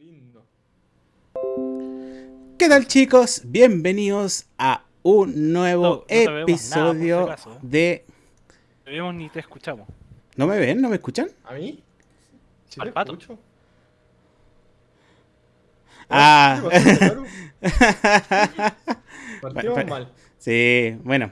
lindo. ¿Qué tal chicos? Bienvenidos a un nuevo No, no nada, episodio acaso. de... Te vemos ni te escuchamos. ¿No me ven? ¿No me escuchan? ¿A mí? ¿Sí Al te pato. escucho? Ah. Partimos Bueno, mal. sí, bueno.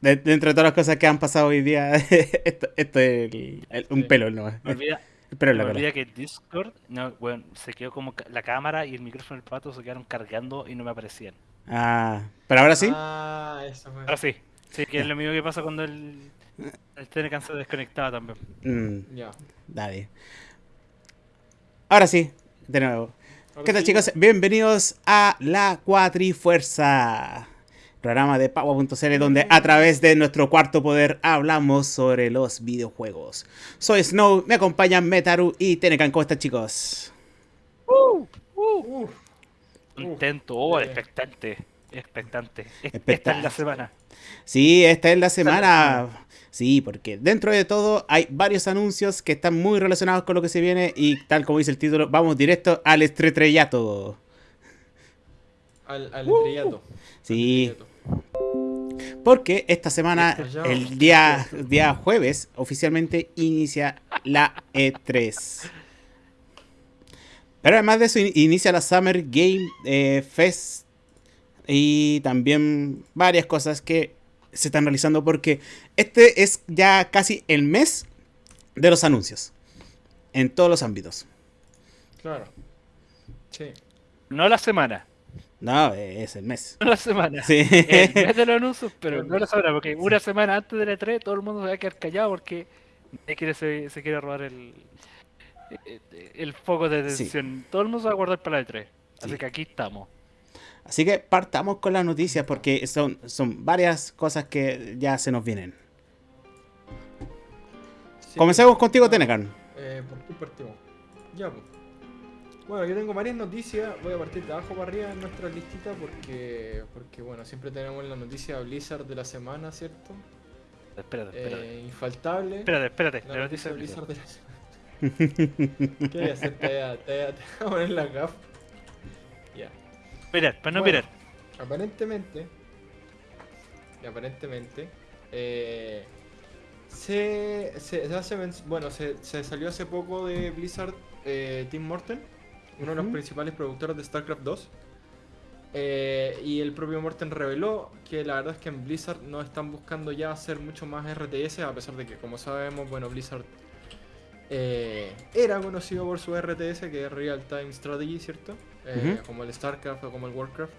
De- dentro de todas las cosas que han pasado hoy día, esto, esto es el- el- un Sí. pelo nomás. Me olvida, Me la olvida que Discord, no, bueno, se quedó como ca- la cámara y el micrófono del pato se quedaron cargando y no me aparecían. Ah, pero ahora sí. Ah, eso fue. Ahora sí, sí, que es lo mismo que pasa cuando el, el Telecan se desconectaba también. Mm, Ya. dale. Ahora sí, de nuevo. Ahora ¿Qué tal sí, chicos? Bienvenidos a La Cuatrifuerza, programa de Pagua.cl donde a través de nuestro cuarto poder hablamos sobre los videojuegos. Soy Snow, me acompañan Metaru y Tenecan. ¿Cómo están chicos? Uf, Contento, oh, expectante, expectante. Es- Esta es la semana. Sí, esta es la semana. Sí, porque dentro de todo hay varios anuncios que están muy relacionados con lo que se viene y tal como dice el título, vamos directo al estretrellato. al, al estrellato. Sí. Al estrellato. Porque esta semana, el día, día jueves, oficialmente inicia la E3. Pero además de eso, in- inicia la Summer Game eh, Fest y también varias cosas que se están realizando porque este es ya casi el mes de los anuncios en todos los ámbitos. Claro. Sí. No la semana, No, eh, es el mes. la semana. Sí. El mes de los anuncios, pero no la semana, porque una semana antes de la E3 todo el mundo se va a quedar callado porque se, se quiere robar el, el, el foco de Sí. atención. Todo el mundo se va a guardar para la E3. Así Sí. que aquí estamos. Así que partamos con las noticias porque son, son varias cosas que ya se nos vienen. Sí. Comencemos contigo, Tenecan. Eh, ¿Por qué partimos? Ya, pues. Bueno, yo tengo varias noticias. Voy a partir de abajo para arriba en nuestra listita porque, porque bueno, siempre tenemos la noticia Blizzard de la semana, ¿cierto? Espérate, espérate. Eh, infaltable. espérate, espérate. La La noticia noticia de Blizzard de la semana. ¿Qué voy a hacer? Te voy a, te voy a- te voy a poner la gaf. Ya. Mirar, para no Bueno, mirar. Aparentemente, aparentemente, eh, se, se, se hace, bueno, se, se salió hace poco de Blizzard eh, Tim Morton, uno de los principales productores de StarCraft 2. eh, y el propio Morten reveló que la verdad es que en Blizzard no están buscando ya hacer mucho más RTS, a pesar de que, como sabemos, bueno, Blizzard eh, era conocido por su RTS, que es Real Time Strategy, ¿cierto? Eh. Como el StarCraft o como el Warcraft.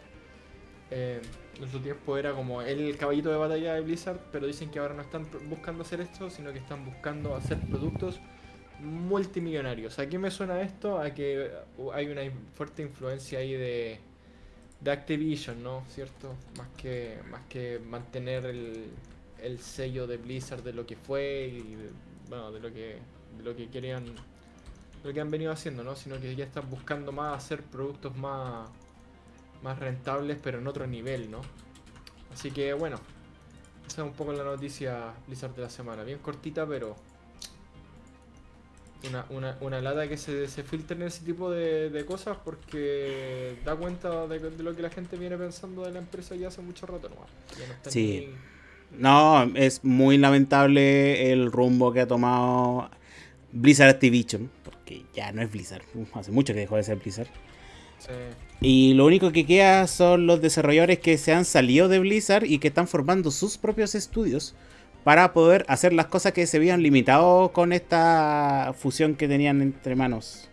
En su tiempo era como el caballito de batalla de Blizzard, pero dicen que ahora no están buscando hacer esto, sino que están buscando hacer productos multimillonarios. ¿A qué me suena esto? A que uh, hay una fuerte influencia ahí de, de Activision, ¿no? ¿Cierto? Más que, más que mantener el, el sello de Blizzard de lo que fue y de, bueno, de lo que, de lo que querían, lo que han venido haciendo, ¿no? Sino que ya están buscando más hacer productos más, más rentables, pero en otro nivel, ¿no? Así que bueno, esa es un poco la noticia Blizzard de la semana. Bien cortita, pero una, una, una lata que se, se filtren ese tipo de, de cosas porque da cuenta de, de lo que la gente viene pensando de la empresa ya hace mucho rato, ¿no? No Sí. ni- No, es muy lamentable el rumbo que ha tomado Blizzard Activision, porque ya no es Blizzard, hace mucho que dejó de ser Blizzard. Sí. Y lo único que queda son los desarrolladores que se han salido de Blizzard y que están formando sus propios estudios para poder hacer las cosas que se habían limitado con esta fusión que tenían entre manos.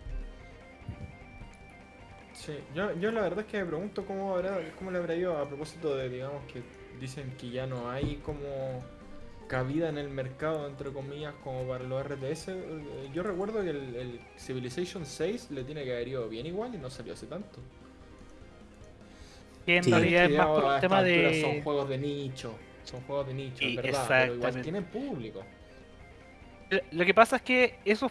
Sí, yo, yo la verdad es que me pregunto cómo, habrá, cómo le habrá ido a propósito de, digamos, que dicen que ya no hay como cabida en el mercado, entre comillas, como para los RTS. Eh, Yo recuerdo que el, el Civilization 6 le tiene que haber ido bien igual y no salió hace tanto. Que en Sí. realidad es más por un tema altura Son de. juegos de nicho, son juegos de nicho, es verdad, pero igual tienen público. Lo que pasa es que esos,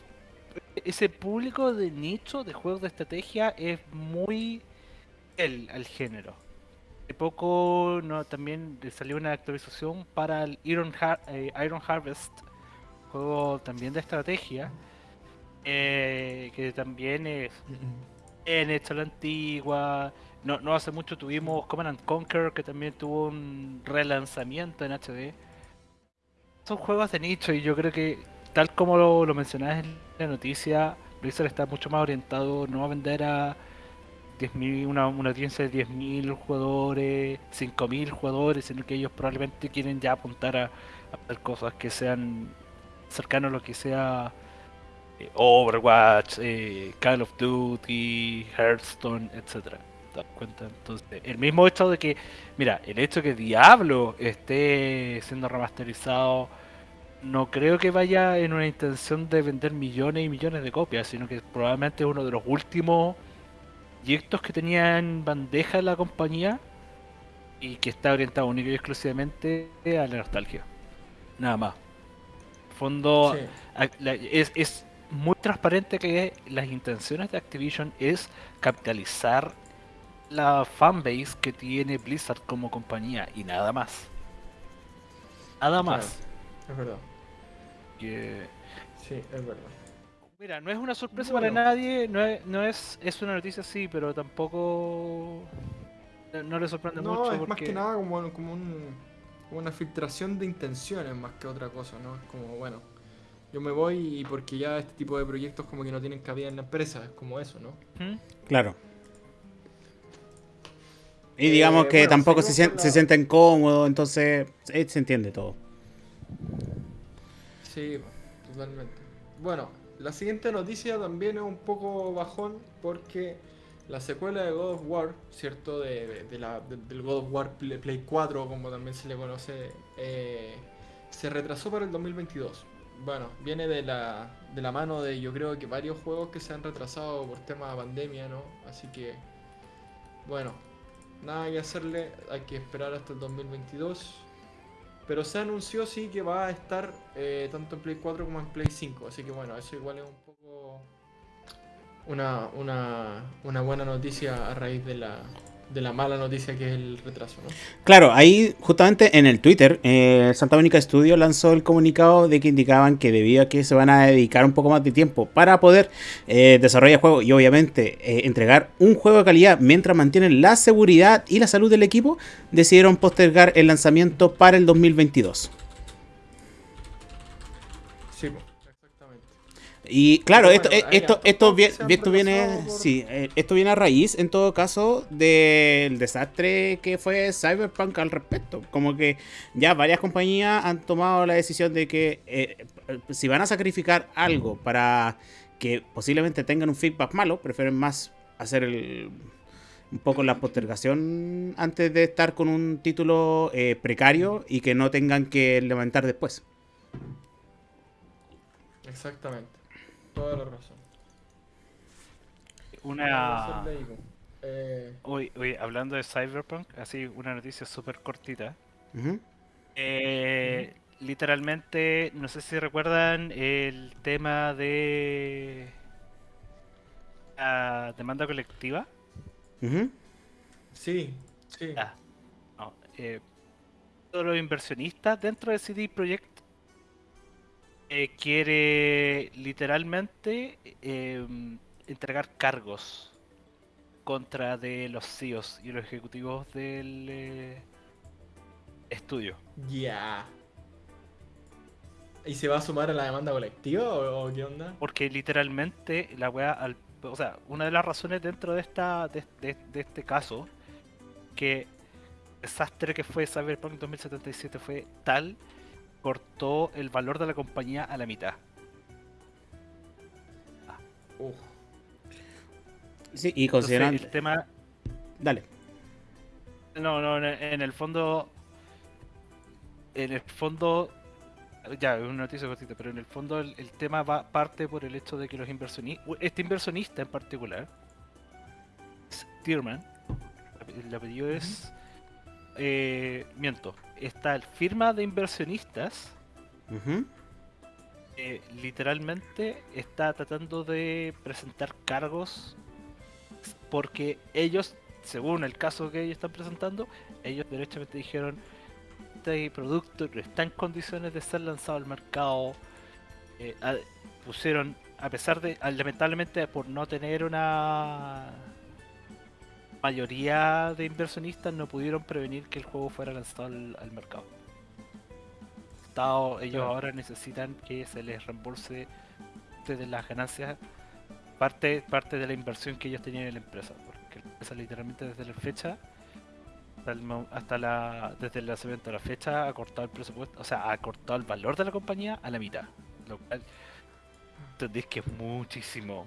ese público de nicho de juegos de estrategia es muy fiel al género. Hace poco no, también salió una actualización para el Iron, Har- eh, Iron Harvest, juego también de estrategia, eh, que también es en hecha la antigua. No, no hace mucho tuvimos Command and Conquer, que también tuvo un relanzamiento en HD. Son juegos de nicho y yo creo que, tal como lo, lo mencionabas en la noticia, Blizzard está mucho más orientado no a vender a 10.000, una, una audiencia de 10.000 jugadores, 5.000 jugadores, sino que ellos probablemente quieren ya apuntar a, a hacer cosas que sean cercanos a lo que sea eh, Overwatch, eh, Call of Duty, Hearthstone, etcétera. ¿Te das cuenta? Entonces, el mismo hecho de que, mira, el hecho de que Diablo esté siendo remasterizado, no creo que vaya en una intención de vender millones y millones de copias, sino que probablemente es uno de los últimos proyectos que tenía en bandeja la compañía y que está orientado único y exclusivamente a la nostalgia. Nada más. Fondo Sí. a- la- es, es muy transparente que las intenciones de Activision es capitalizar la fanbase que tiene Blizzard como compañía y nada más. Nada más. Es verdad. Que- Sí, es verdad. Mira, no es una sorpresa Bueno. para nadie, no es, no es, es una noticia sí, pero tampoco no, no le sorprende No, mucho es más que nada como, como, un- como una filtración de intenciones más que otra cosa, ¿no? Es como, bueno, yo me voy y porque ya este tipo de proyectos como que no tienen cabida en la empresa, es como eso, ¿no? ¿Mm? Claro. Y Eh, digamos que bueno, tampoco se, sien- sienten cómodos, entonces eh, se entiende todo. Sí, totalmente. Bueno, la siguiente noticia también es un poco bajón porque la secuela de God of War, ¿cierto? De, de- de la, de- del God of War Play, Play 4, como también se le conoce, eh, se retrasó para el 2022. Bueno, viene de la, de la mano de yo creo que varios juegos que se han retrasado por tema de pandemia, ¿no? Así que, bueno, nada que hacerle, hay que esperar hasta el 2022. Pero se anunció sí que va a estar eh, tanto en Play 4 como en Play 5. Así que bueno, eso igual es un poco una, una, una buena noticia a raíz de la, de la mala noticia que es el retraso, ¿no? Claro, ahí justamente en el Twitter, eh, Santa Mónica Studio lanzó el comunicado de que indicaban que debido a que se van a dedicar un poco más de tiempo para poder eh, desarrollar juegos y obviamente eh, entregar un juego de calidad mientras mantienen la seguridad y la salud del equipo, decidieron postergar el lanzamiento para el 2022. Sí. Y claro, esto, bueno, eh, esto, esto, esto viene, por- sí, eh, esto viene a raíz, en todo caso, del desastre que fue Cyberpunk al respecto. Como que ya varias compañías han tomado la decisión de que eh, eh, si van a sacrificar algo para que posiblemente tengan un feedback malo, prefieren más hacer el, un poco la postergación antes de estar con un título eh, precario y que no tengan que levantar después. Exactamente. Toda la razón. una. Eh, Uy, uy, hablando de Cyberpunk, así una noticia súper cortita. Eh, literalmente, no sé si recuerdan el tema de la demanda colectiva. Sí, sí. Ah, no, eh, todos los inversionistas dentro de CD Projekt eh, quiere literalmente eh, entregar cargos contra de los CEOs y los ejecutivos del eh, estudio. Ya. ¿Y se va a sumar a la demanda colectiva o, o qué onda? Porque literalmente la weá, al- o sea, una de las razones dentro de esta de, de- de este caso, que el desastre que fue Cyberpunk 2077 fue tal, cortó el valor de la compañía a la mitad. Uf. Sí, y Entonces, considerando... el tema, Dale. no, no, en el- fondo, en el fondo, ya, es una noticia cortita, pero en el fondo el, el tema va parte por el hecho de que los inversionistas, este inversionista en particular, Tierman, el apellido es, eh, miento, esta firma de inversionistas eh, literalmente está tratando de presentar cargos porque ellos, según el caso que ellos están presentando, ellos derechamente dijeron este producto no está en condiciones de ser lanzado al mercado. eh, a- pusieron a pesar de, lamentablemente, por no tener una mayoría de inversionistas, no pudieron prevenir que el juego fuera lanzado al, al mercado. Estado- ellos Claro. ahora necesitan que se les reembolse parte de las ganancias, parte, parte de la inversión que ellos tenían en la empresa, porque la empresa literalmente desde la fecha hasta, el mo- hasta la desde el lanzamiento de la fecha ha cortado el presupuesto, o sea, ha cortado el valor de la compañía a la mitad, lo cual entendéis que es muchísimo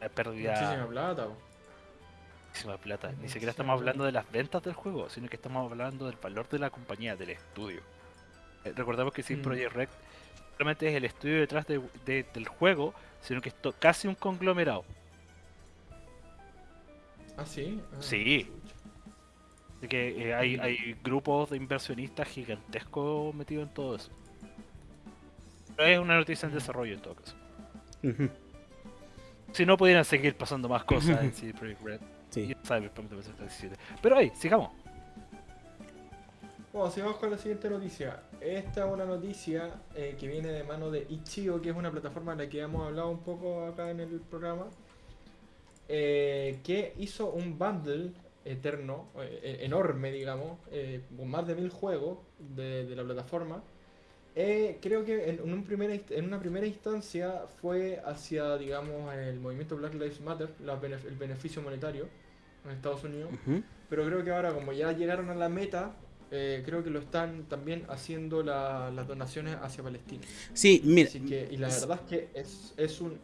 la pérdida Muchísima plata. Muchísima plata. Ni siquiera estamos hablando de las ventas del juego, sino que estamos hablando del valor de la compañía, del estudio. Eh, recordemos que CD Mm. Projekt Red solamente es el estudio detrás de- de- del juego, sino que es casi un conglomerado. Ah, sí. Ah, Sí. Así que eh, hay, Mm. hay grupos de inversionistas gigantescos metidos en todo eso. Pero es una noticia en Mm. desarrollo en todo caso. Si no pudieran seguir pasando más cosas en CD Projekt Red. Sí. Y Cyberpunk 2077. Pero ahí, sigamos. Bueno, sigamos con la siguiente noticia. Esta es una noticia eh, que viene de mano de Ichigo, que es una plataforma de la que hemos hablado un poco acá en el programa, eh, que hizo un bundle eterno, eh, eh, enorme, digamos, eh, con más de mil juegos de, de la plataforma. Eh, creo que en, un primera en una primera instancia fue hacia, digamos, el movimiento Black Lives Matter, la el beneficio monetario en Estados Unidos. Pero creo que ahora, como ya llegaron a la meta, eh, creo que lo están también haciendo la- las donaciones hacia Palestina. Sí, mira, Así que, y la verdad es que es, es un-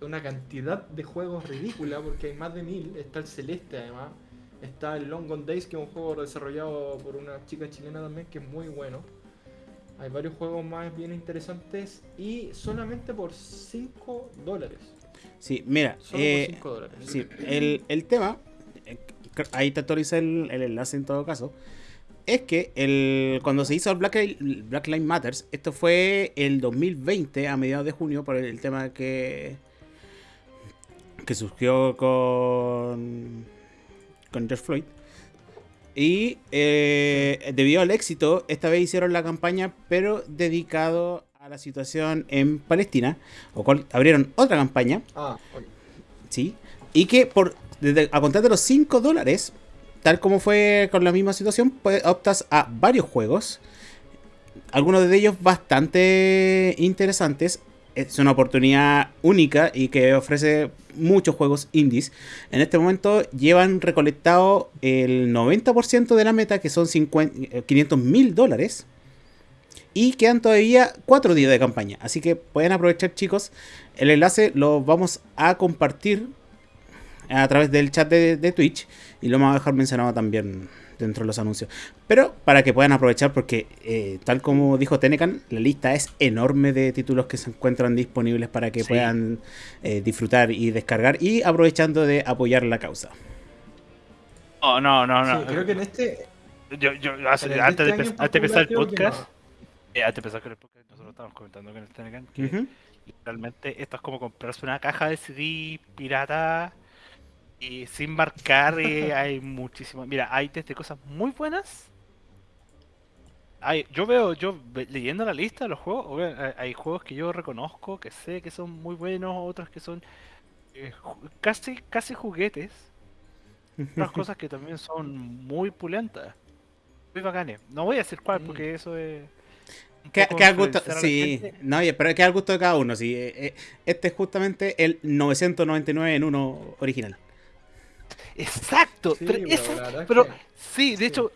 una cantidad de juegos ridícula, porque hay más de mil. Está el Celeste, además. Está el Long Gone Days, que es un juego desarrollado por una chica chilena también, que es muy bueno. Hay varios juegos más bien interesantes y solamente por 5 dólares. sí, mira, Solo eh, por 5 dólares. Sí, el, el tema, eh, ahí te actualiza el, el enlace en todo caso, es que el, cuando se hizo el Black, Black Lives Matters, esto fue el 2020, a mediados de junio, por el tema que, que surgió con, con George Floyd. Y eh, debido al éxito, esta vez hicieron la campaña, pero dedicado a la situación en Palestina, o cual abrieron otra campaña Ah, ok. ¿sí? Y que por a contar de los 5 dólares, tal como fue con la misma situación, pues optas a varios juegos. Algunos de ellos bastante interesantes. Es una oportunidad única y que ofrece muchos juegos indies. En este momento llevan recolectado el 90% de la meta, que son 50 500 mil dólares. Y quedan todavía 4 días de campaña. Así que pueden aprovechar, chicos. El enlace lo vamos a compartir a través del chat de, de Twitch y lo vamos a dejar mencionado también dentro de los anuncios. Pero para que puedan aprovechar, porque eh, tal como dijo Tenecan, la lista es enorme de títulos que se encuentran disponibles para que Sí. puedan eh, disfrutar y descargar y aprovechando de apoyar la causa. Oh, no, no, no. Sí, creo que en este. Yo, yo, hace- en antes, de este antes de empezar el podcast, eh, antes de empezar con el podcast, nosotros estábamos comentando con el Tenecan que Ujú. literalmente esto es como comprarse una caja de CD pirata y sin marcar. eh, hay muchísimo. Mira, hay desde cosas muy buenas. Hay, yo veo, yo leyendo la lista de los juegos, hay, hay juegos que yo reconozco, que sé que son muy buenos, otros que son eh, casi, casi juguetes. otras cosas que también son muy pulentas, muy bacanes. No voy a decir cuál, porque eso es. Que, que al gusto, sí, no, pero que al gusto de cada uno. Sí, eh, eh, este es justamente el 999 en uno original. Exacto, Sí, pero, eso- que- sí, de sí. hecho,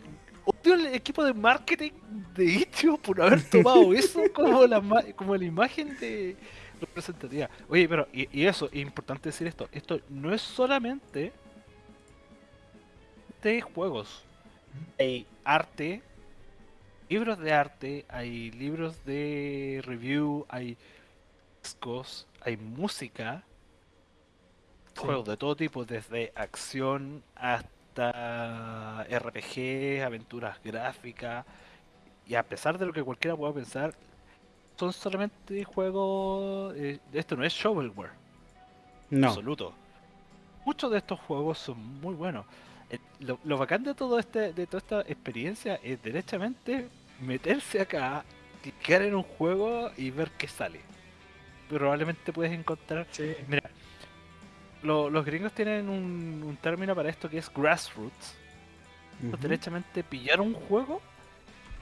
odio el equipo de marketing de Itch.io por haber tomado eso como la, como la imagen de representativa. Oye, pero, y, y eso, es importante decir esto, esto no es solamente de juegos, hay arte, libros de arte, hay libros de review, hay discos, hay música, Sí. juegos de todo tipo, desde acción hasta RPG, aventuras gráficas, y a pesar de lo que cualquiera pueda pensar, son solamente juegos, eh, esto no es shovelware, No. absoluto. Muchos de estos juegos son muy buenos. Eh, Lo, lo bacán de todo este, de toda esta experiencia es derechamente meterse acá, clicar en un juego y ver qué sale. probablemente puedes encontrar. Sí. Mira, lo- los gringos tienen un, un término para esto que es grassroots. Ujú. Derechamente pillar un juego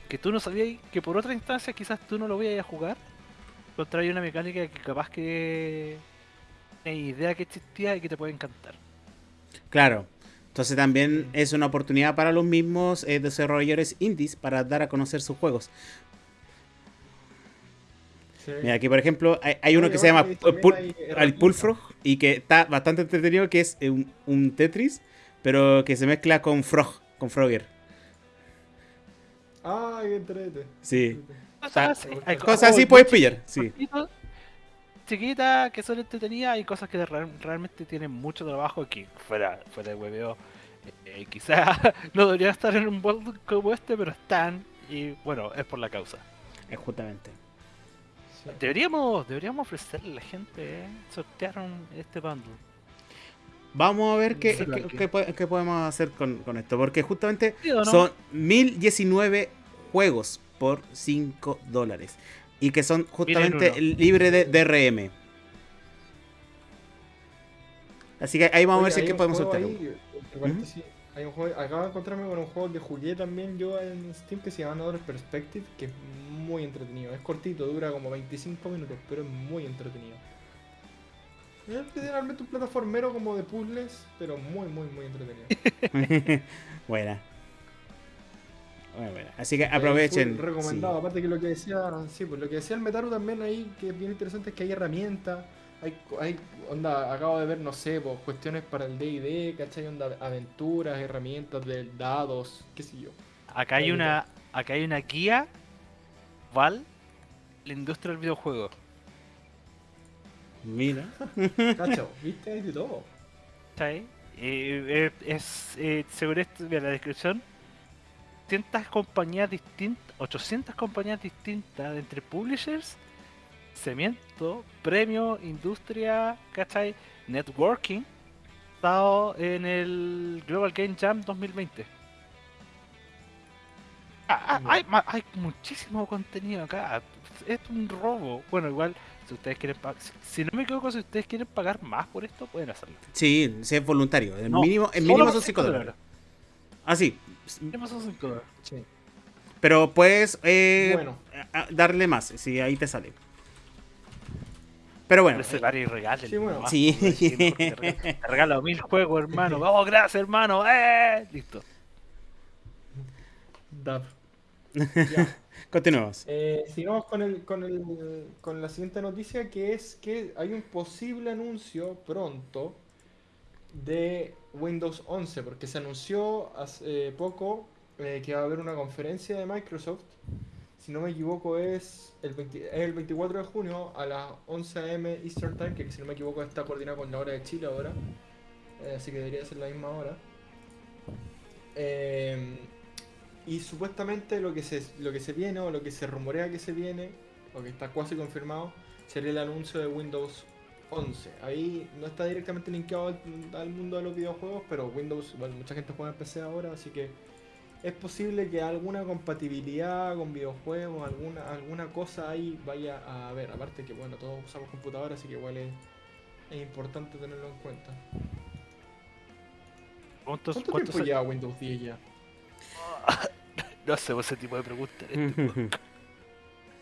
que tú no sabías que por otra instancia quizás tú no lo vayas a jugar. Encontrar ahí una mecánica que capaz que ni idea que existía y que te puede encantar. Claro. Entonces también es una oportunidad para los mismos eh, desarrolladores indies para dar a conocer sus juegos. Sí. Mira, aquí por ejemplo hay, hay No, uno y que se llama el. Pulfrog y que está bastante entretenido, que es eh, un, un Tetris, pero que se mezcla con Frog, con Frogger. Ay, qué entrete. Sí. Cosas hay Cosas así puedes pillar, sí. Chiquitas, que son entretenidas, hay cosas que real- realmente tienen mucho trabajo que fuera, fuera de hueveo. eh, quizás no deberían estar en un bol como este, pero están. Y bueno, es por la causa. Eh, justamente. Sí. Deberíamos, deberíamos ofrecerle a la gente, eh, sortear un- este bundle. Vamos a ver qué, Sí, qué- que- qué qué podemos hacer con, con esto, porque justamente ¿Sí no? son 1019 juegos por 5 dólares. Y que son justamente libres de DRM. Así que ahí vamos a ver si es que podemos juego soltar. ahí, entre paréntesis, hay un juego, acabo de encontrarme con un juego que jugué también yo en Steam que se llama Another Perspective, que es muy entretenido. Es cortito, dura como 25 minutos, pero es muy entretenido. Es literalmente un plataformero como de puzzles, pero muy, muy, muy entretenido. buena. Buena, buena. Así que aprovechen. Recomendado. sí. Aparte que lo que decía, sí, pues lo que decía el Metaru también ahí, que es bien interesante, es que hay herramientas. Hay, hay, onda, acabo de ver, no sé, pues, cuestiones para el D&D, ¿cachai? Onda, aventuras, herramientas de dados, qué sé yo. Acá hay una, acá hay una guía, Val, la industria del videojuego. Mira. Cacho, ¿viste? Hay de todo. ¿Cachai? Eh, eh, es, eh, según esto, mira, la descripción, 800 compañías distintas, 800 compañías distintas entre publishers, cemento, premio, industria, ¿cachai? Networking, estado en el Global Game Jam 2020. Ah, hay, hay muchísimo contenido acá. Es un robo. Bueno, igual, si ustedes quieren pagar, si, si no me equivoco, si ustedes quieren pagar más por esto, pueden hacerlo. Sí, sí es voluntario. El No, mínimo, el mínimo son 5 cinco dólares. Ah, sí. Mínimo son cinco dólares. Sí. Pero puedes eh, Bueno. darle más, si ahí te sale. Pero bueno, Ese y regalen. Sí, bueno. Sí. te regalo mil juegos, hermano. Vamos, gracias, hermano. ¡Eh! Listo. Dab. Continuamos. Eh, sigamos con, el, con, el, con la siguiente noticia, que es que hay un posible anuncio pronto de Windows 11, porque se anunció hace poco eh, que va a haber una conferencia de Microsoft. Si no me equivoco es el, 20 es el 24 de junio a las 11 am Eastern Time, que si no me equivoco está coordinada con la hora de Chile ahora. Eh, así que debería ser la misma hora. Eh, y supuestamente lo que se lo que se viene o lo que se rumorea que se viene, o que está casi confirmado, sería el anuncio de Windows 11. Ahí no está directamente linkeado al, al mundo de los videojuegos, pero Windows, bueno, mucha gente juega en PC ahora, así que es posible que alguna compatibilidad con videojuegos, alguna, alguna cosa ahí vaya a haber. Aparte que bueno, todos usamos computadora, así que igual es, es importante tenerlo en cuenta. ¿Cuántos, ¿Cuánto cuántos tiempo lleva Windows 10 ya? No hacemos ese tipo de preguntas. en este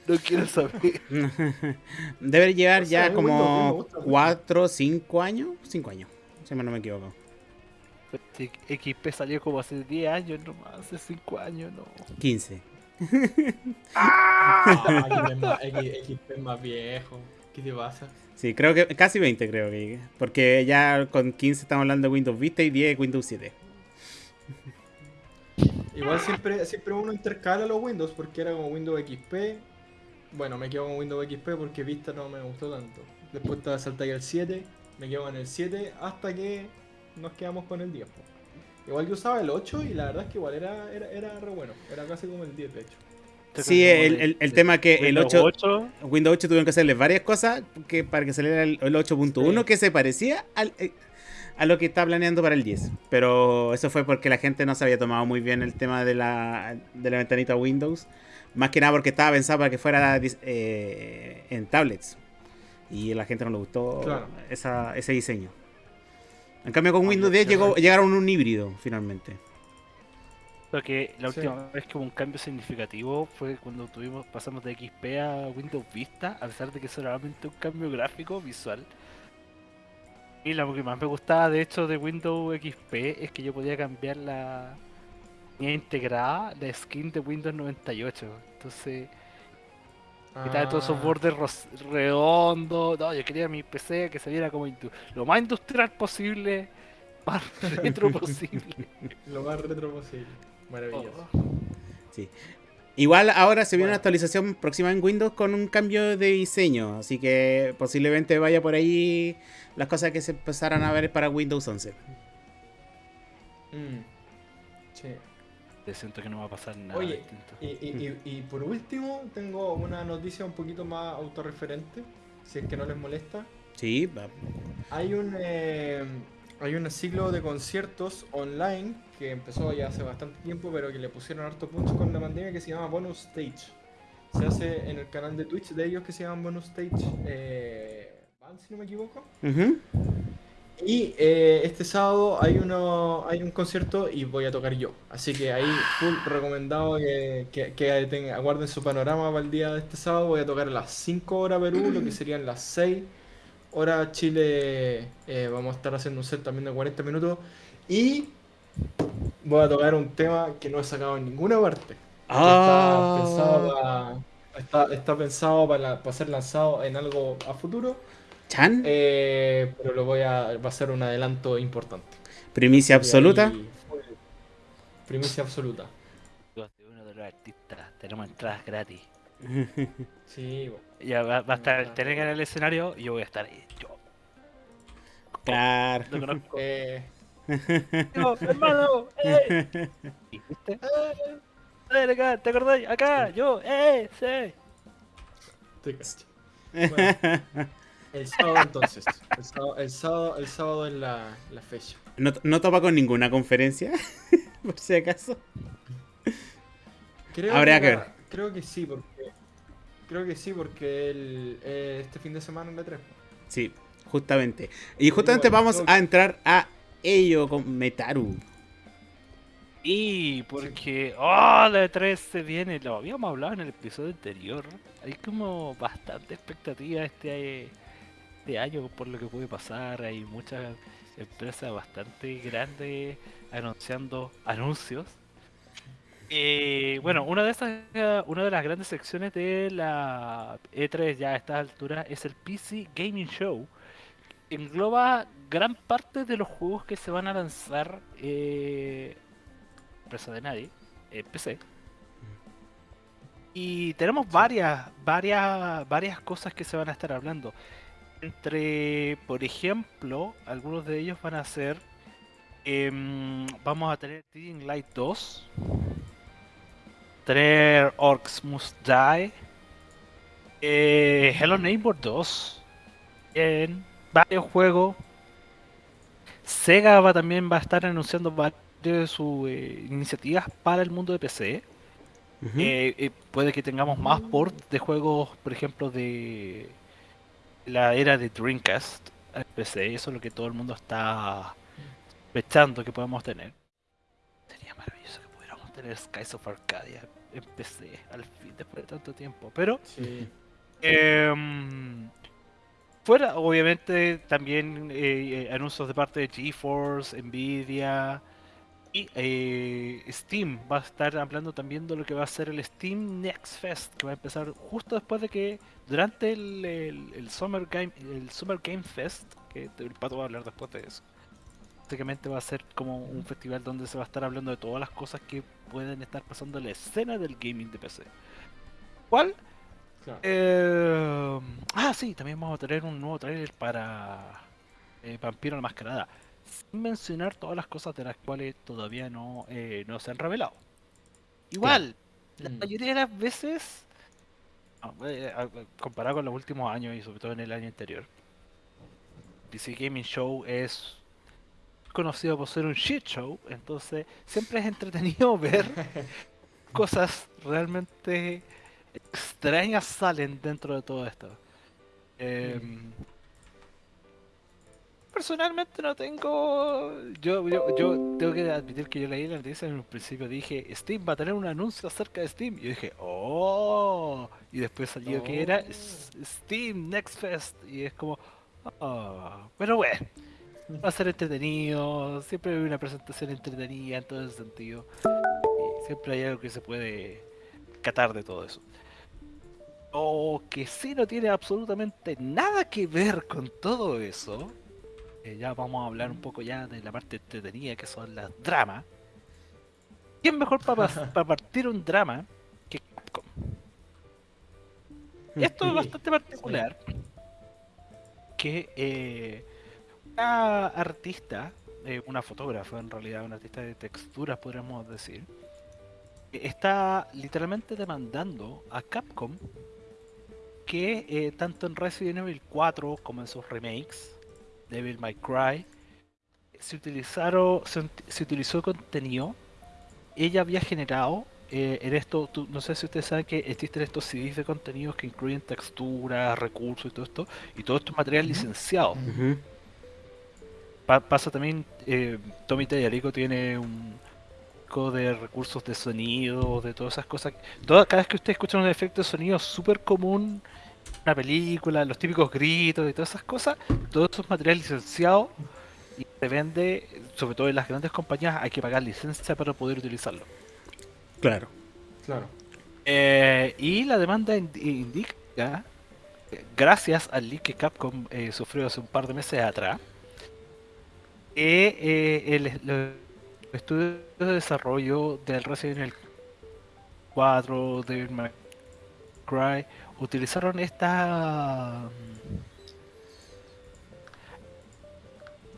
no quiero saber. Debe llevar O sea, ya mí Windows 10 me como gusta mucho. 4 o 5 años. 5 años, si no me equivoco. Este XP salió como hace 10 años nomás, hace 5 años, no. 15. Ah, XP es más, X- XP es más viejo. ¿Qué te pasa? Sí, creo que casi 20 creo que. Porque ya con 15 estamos hablando de Windows Vista y 10 Windows 7. Igual siempre, siempre uno intercala los Windows porque era como Windows XP. Bueno, me quedo con Windows XP porque Vista no me gustó tanto. Después estaba salté al 7, me quedo con el 7 hasta que nos quedamos con el 10. po. Igual yo usaba el 8 y la verdad es que igual era, era, era re bueno. Era casi como el 10 de hecho. Sí, el, el, el tema que el Windows 8, Windows 8 tuvieron que hacerle varias cosas que para que saliera el, el 8.1 Sí. que se parecía al, eh, a lo que está planeando para el 10. Pero eso fue porque la gente no se había tomado muy bien el tema de la, de la ventanita Windows. Más que nada porque estaba pensado para que fuera eh, en tablets. Y a la gente no le gustó Claro. esa- ese diseño. En cambio, con Ah, Windows ya, 10 llegó, llegaron a un híbrido finalmente. Lo que la Sí. última vez que hubo un cambio significativo fue cuando tuvimos pasamos de XP a Windows Vista, a pesar de que solamente un cambio gráfico visual. Y lo que más me gustaba de hecho de Windows XP es que yo podía cambiar la tenía integrada la skin de Windows 98. Entonces, quitaba todos esos Ah, bordes redondos. No, yo quería mi PC que se viera como lo más industrial posible, más retro posible. Lo más retro posible. Maravilloso. Oh. Igual ahora se viene Bueno. una actualización próxima en Windows con un cambio de diseño, así que posiblemente vaya por ahí las cosas que se empezaran a ver para Windows 11. Mm. Sí. Te siento que no va a pasar nada Oye, distinto. Y, y- y- y por último, tengo una noticia un poquito más autorreferente, si es que no les molesta. Sí, va- Hay un, eh, hay un ciclo de conciertos online que empezó ya hace bastante tiempo, pero que le pusieron harto punch con la pandemia que se llama Bonus Stage. Se hace en el canal de Twitch de ellos que se llama Bonus Stage eh, Band, si no me equivoco. Ujú. Y eh, este sábado hay uno hay un concierto y voy a tocar yo. Así que ahí full recomendado que, que, que aguarden su panorama para el día de este sábado. Voy a tocar a las 5 horas Perú, lo que serían las 6 horas Chile. eh, vamos a estar haciendo un set también de 40 minutos. Y voy a tocar un tema que no he sacado en ninguna parte. Ah. Está pensado para, está, está pensado para, para ser lanzado en algo a futuro. Chan, Eh, pero lo voy a. Va a ser un adelanto importante. primicia absoluta. Primicia absoluta. de uno de los artistas, tenemos entradas gratis. Sí. Ya va, va a estar el Telega en el escenario y yo voy a estar ahí. Yo Claro. lo conozco. Eh, Yo, hermano, ¡eh! ¿Y ¿Viste? ¡Eh! ¡Ven acá! ¿Te acordás? Acá, yo, ¡eh! ¡Sí! te cacho. Bueno, el sábado entonces. El sábado, el sábado, el sábado es la, la fecha. No, no topa con ninguna conferencia, por si acaso. Creo Habría que la- ver. Creo que sí, porque. Creo que sí, porque el, eh, este fin de semana en la 3. Sí, justamente. Y justamente vamos a entrar a ello con Metaru. Y porque, oh, la E3 se viene, lo habíamos hablado en el episodio anterior. Hay como bastante expectativa este, este año por lo que puede pasar. Hay muchas empresas bastante grandes anunciando anuncios. Eh, bueno, una de esas, eh, una de las grandes secciones de la E3 ya a esta altura es el PC Gaming Show. Engloba gran parte de los juegos que se van a lanzar eh, empresa de nadie, eh, PC. Y tenemos varias, varias, varias cosas que se van a estar hablando. Entre, por ejemplo, algunos de ellos van a ser, em, vamos a tener Team Light 2, tener Orcs Must Die, eh, Hello Neighbor 2, en varios juegos. Sega va, también va a estar anunciando varias de sus eh, iniciativas para el mundo de PC. Eh, eh, puede que tengamos más ports de juegos, por ejemplo, de la era de Dreamcast al PC. Eso es lo que todo el mundo está sospechando que podemos tener. Sería maravilloso que pudiéramos tener Skies of Arcadia en PC al fin, después de tanto tiempo. Pero Sí. Em, fuera, obviamente, también eh, eh, anuncios de parte de GeForce, Nvidia y eh, Steam. Va a estar hablando también de lo que va a ser el Steam Next Fest, que va a empezar justo después de que durante el, el- el Summer Game el Summer Game Fest, que el pato va a hablar después de eso. Básicamente va a ser como un festival donde se va a estar hablando de todas las cosas que pueden estar pasando en la escena del gaming de PC. ¿Cuál? Claro. Eh, ah, sí, también vamos a tener un nuevo trailer para eh, Vampiro la Mascarada. Sin mencionar todas las cosas de las cuales todavía no, eh, no se han revelado. Igual, la Mm. mayoría de las veces, no, eh, a- a- comparado con los últimos años y sobre todo en el año anterior, PC Gaming Show es conocido por ser un shit show, entonces siempre es entretenido ver cosas realmente extrañas salen dentro de todo esto. Em, personalmente no tengo. Yo, yo, yo tengo que admitir que yo leí la noticia en un principio dije Steam va a tener un anuncio acerca de Steam. Y yo dije, oh. Y después salió que era Oh. Steam Next Fest. Y es como, oh. Pero bueno, va a ser entretenido. Siempre hay una presentación entretenida en todo ese sentido. Y siempre hay algo que se puede catar de todo eso. O que sí no tiene absolutamente nada que ver con todo eso. eh, ya vamos a hablar un poco ya de la parte entretenida que son las dramas. ¿Quién mejor para partir un drama que Capcom? Esto es bastante particular. Que eh, una artista, eh, una fotógrafa en realidad, una artista de texturas podríamos decir, eh, está literalmente demandando a Capcom que eh, tanto en Resident Evil 4 como en sus remakes, Devil May Cry, se utilizaron se, ut- se utilizó contenido ella había generado eh, en esto tú- no sé si ustedes saben que existen estos CDs de contenidos que incluyen texturas recursos y todo esto y todo esto es material licenciado. Pa- pasa también eh, Tommy Tallarico tiene un co de recursos de sonido de todas esas cosas Toda, cada vez que ustedes escuchan un efecto de sonido súper común en una película los típicos gritos y todas esas cosas todo eso es material licenciado y se vende sobre todo en las grandes compañías hay que pagar licencia para poder utilizarlo Claro. Claro. Eh, y la demanda ind- indica, eh, gracias al leak que Capcom eh, sufrió hace un par de meses atrás, que eh, el, los estudios de desarrollo del Resident Evil 4, Devil May Cry, utilizaron esta... mm,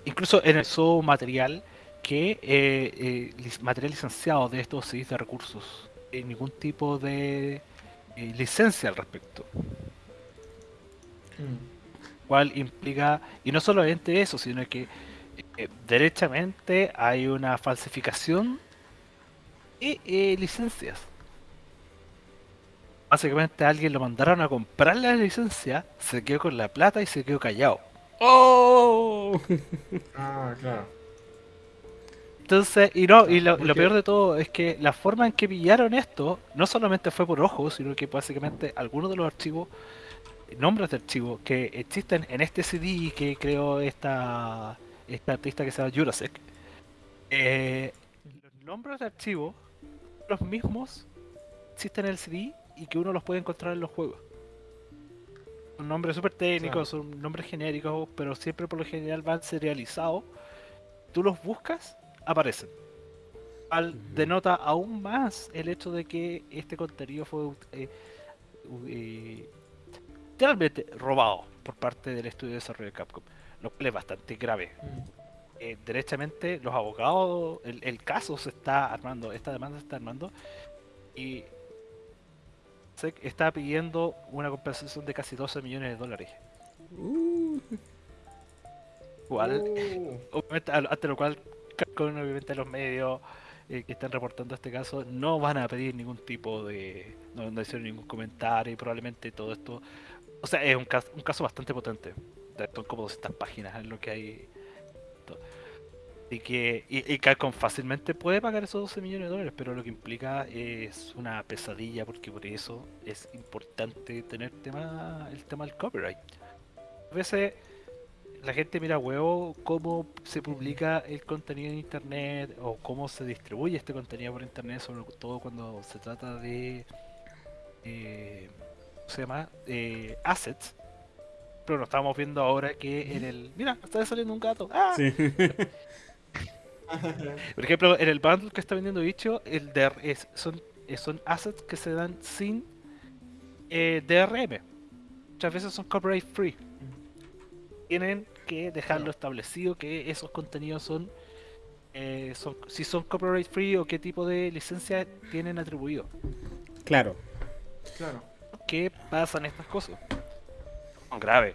Incluso en el su material que eh, eh, material licenciado de estos CDs de recursos, eh, ningún tipo de eh, licencia al respecto, Mm. cual implica, y no solamente eso, sino que eh, derechamente hay una falsificación de eh, licencias. Básicamente a alguien lo mandaron a comprar la licencia, se quedó con la plata y se quedó callado. ¡Oh! Ah, claro. Entonces, y no, y lo, Porque- lo peor de todo es que la forma en que pillaron esto no solamente fue por ojo, sino que básicamente algunos de los archivos, nombres de archivos que existen en este CD que creó esta, esta artista que se llama Jurasek, eh, los nombres de archivos, los mismos, existen en el CD y que uno los puede encontrar en los juegos. Son nombres súper técnicos, son nombres genéricos, pero siempre por lo general van serializados. Tú los buscas aparecen. Al, denota aún más el hecho de que este contenido fue eh, eh, literalmente robado por parte del estudio de desarrollo de Capcom, lo cual es bastante grave. Eh, derechamente los abogados, el, el caso se está armando, esta demanda se está armando y se está pidiendo una compensación de casi 12 millones de dólares. Uh, Igual, Oh. obviamente, ante lo cual Capcom, obviamente los medios eh, que están reportando este caso no van a pedir ningún tipo de no, no hicieron ningún comentario y probablemente todo esto o sea es un caso, un caso bastante potente son como 200 páginas en lo que hay y que y, y Capcom fácilmente puede pagar esos 12 millones de dólares pero lo que implica es una pesadilla porque por eso es importante tener tema el tema del copyright a veces la gente mira huevo cómo se publica el contenido en internet o cómo se distribuye este contenido por internet, sobre todo cuando se trata de eh, ¿cómo se llama? Eh, assets. Pero lo estamos viendo ahora que en el. Mira, está saliendo un gato. ¡Ah! sí. Por ejemplo, en el bundle que está vendiendo Bicho, el DR es, son, son assets que se dan sin eh, DRM. Muchas veces son copyright free. Tienen que dejarlo establecido que esos contenidos son, eh, son si son copyright free o qué tipo de licencia tienen atribuido. Claro. Claro. ¿Qué pasan estas cosas? Son graves.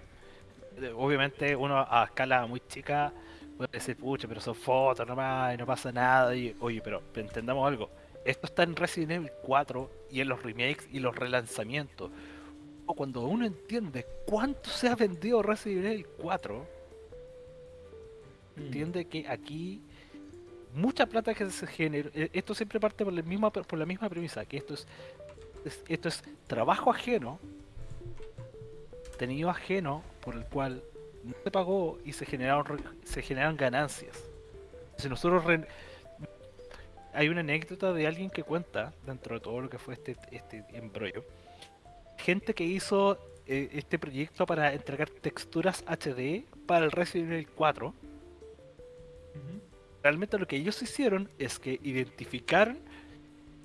Eh, Obviamente uno a escala muy chica puede decir, pucha, pero son fotos nomás y no pasa nada. Y, oye, pero entendamos algo. Esto está en Resident Evil 4 y en los remakes y los relanzamientos. cuando uno entiende cuánto se ha vendido Resident Evil 4, Mm. entiende que aquí mucha plata que se genera. eh, Esto siempre parte por la misma, por la misma premisa, que esto es, es- esto es trabajo ajeno, tenido ajeno, por el cual no se pagó y se generaron se generaron ganancias. Si nosotros re- hay una anécdota de alguien que cuenta dentro de todo lo que fue este, este embrollo. Gente que hizo eh, este proyecto para entregar texturas HD para el Resident Evil 4 Ujú. realmente lo que ellos hicieron es que identificaron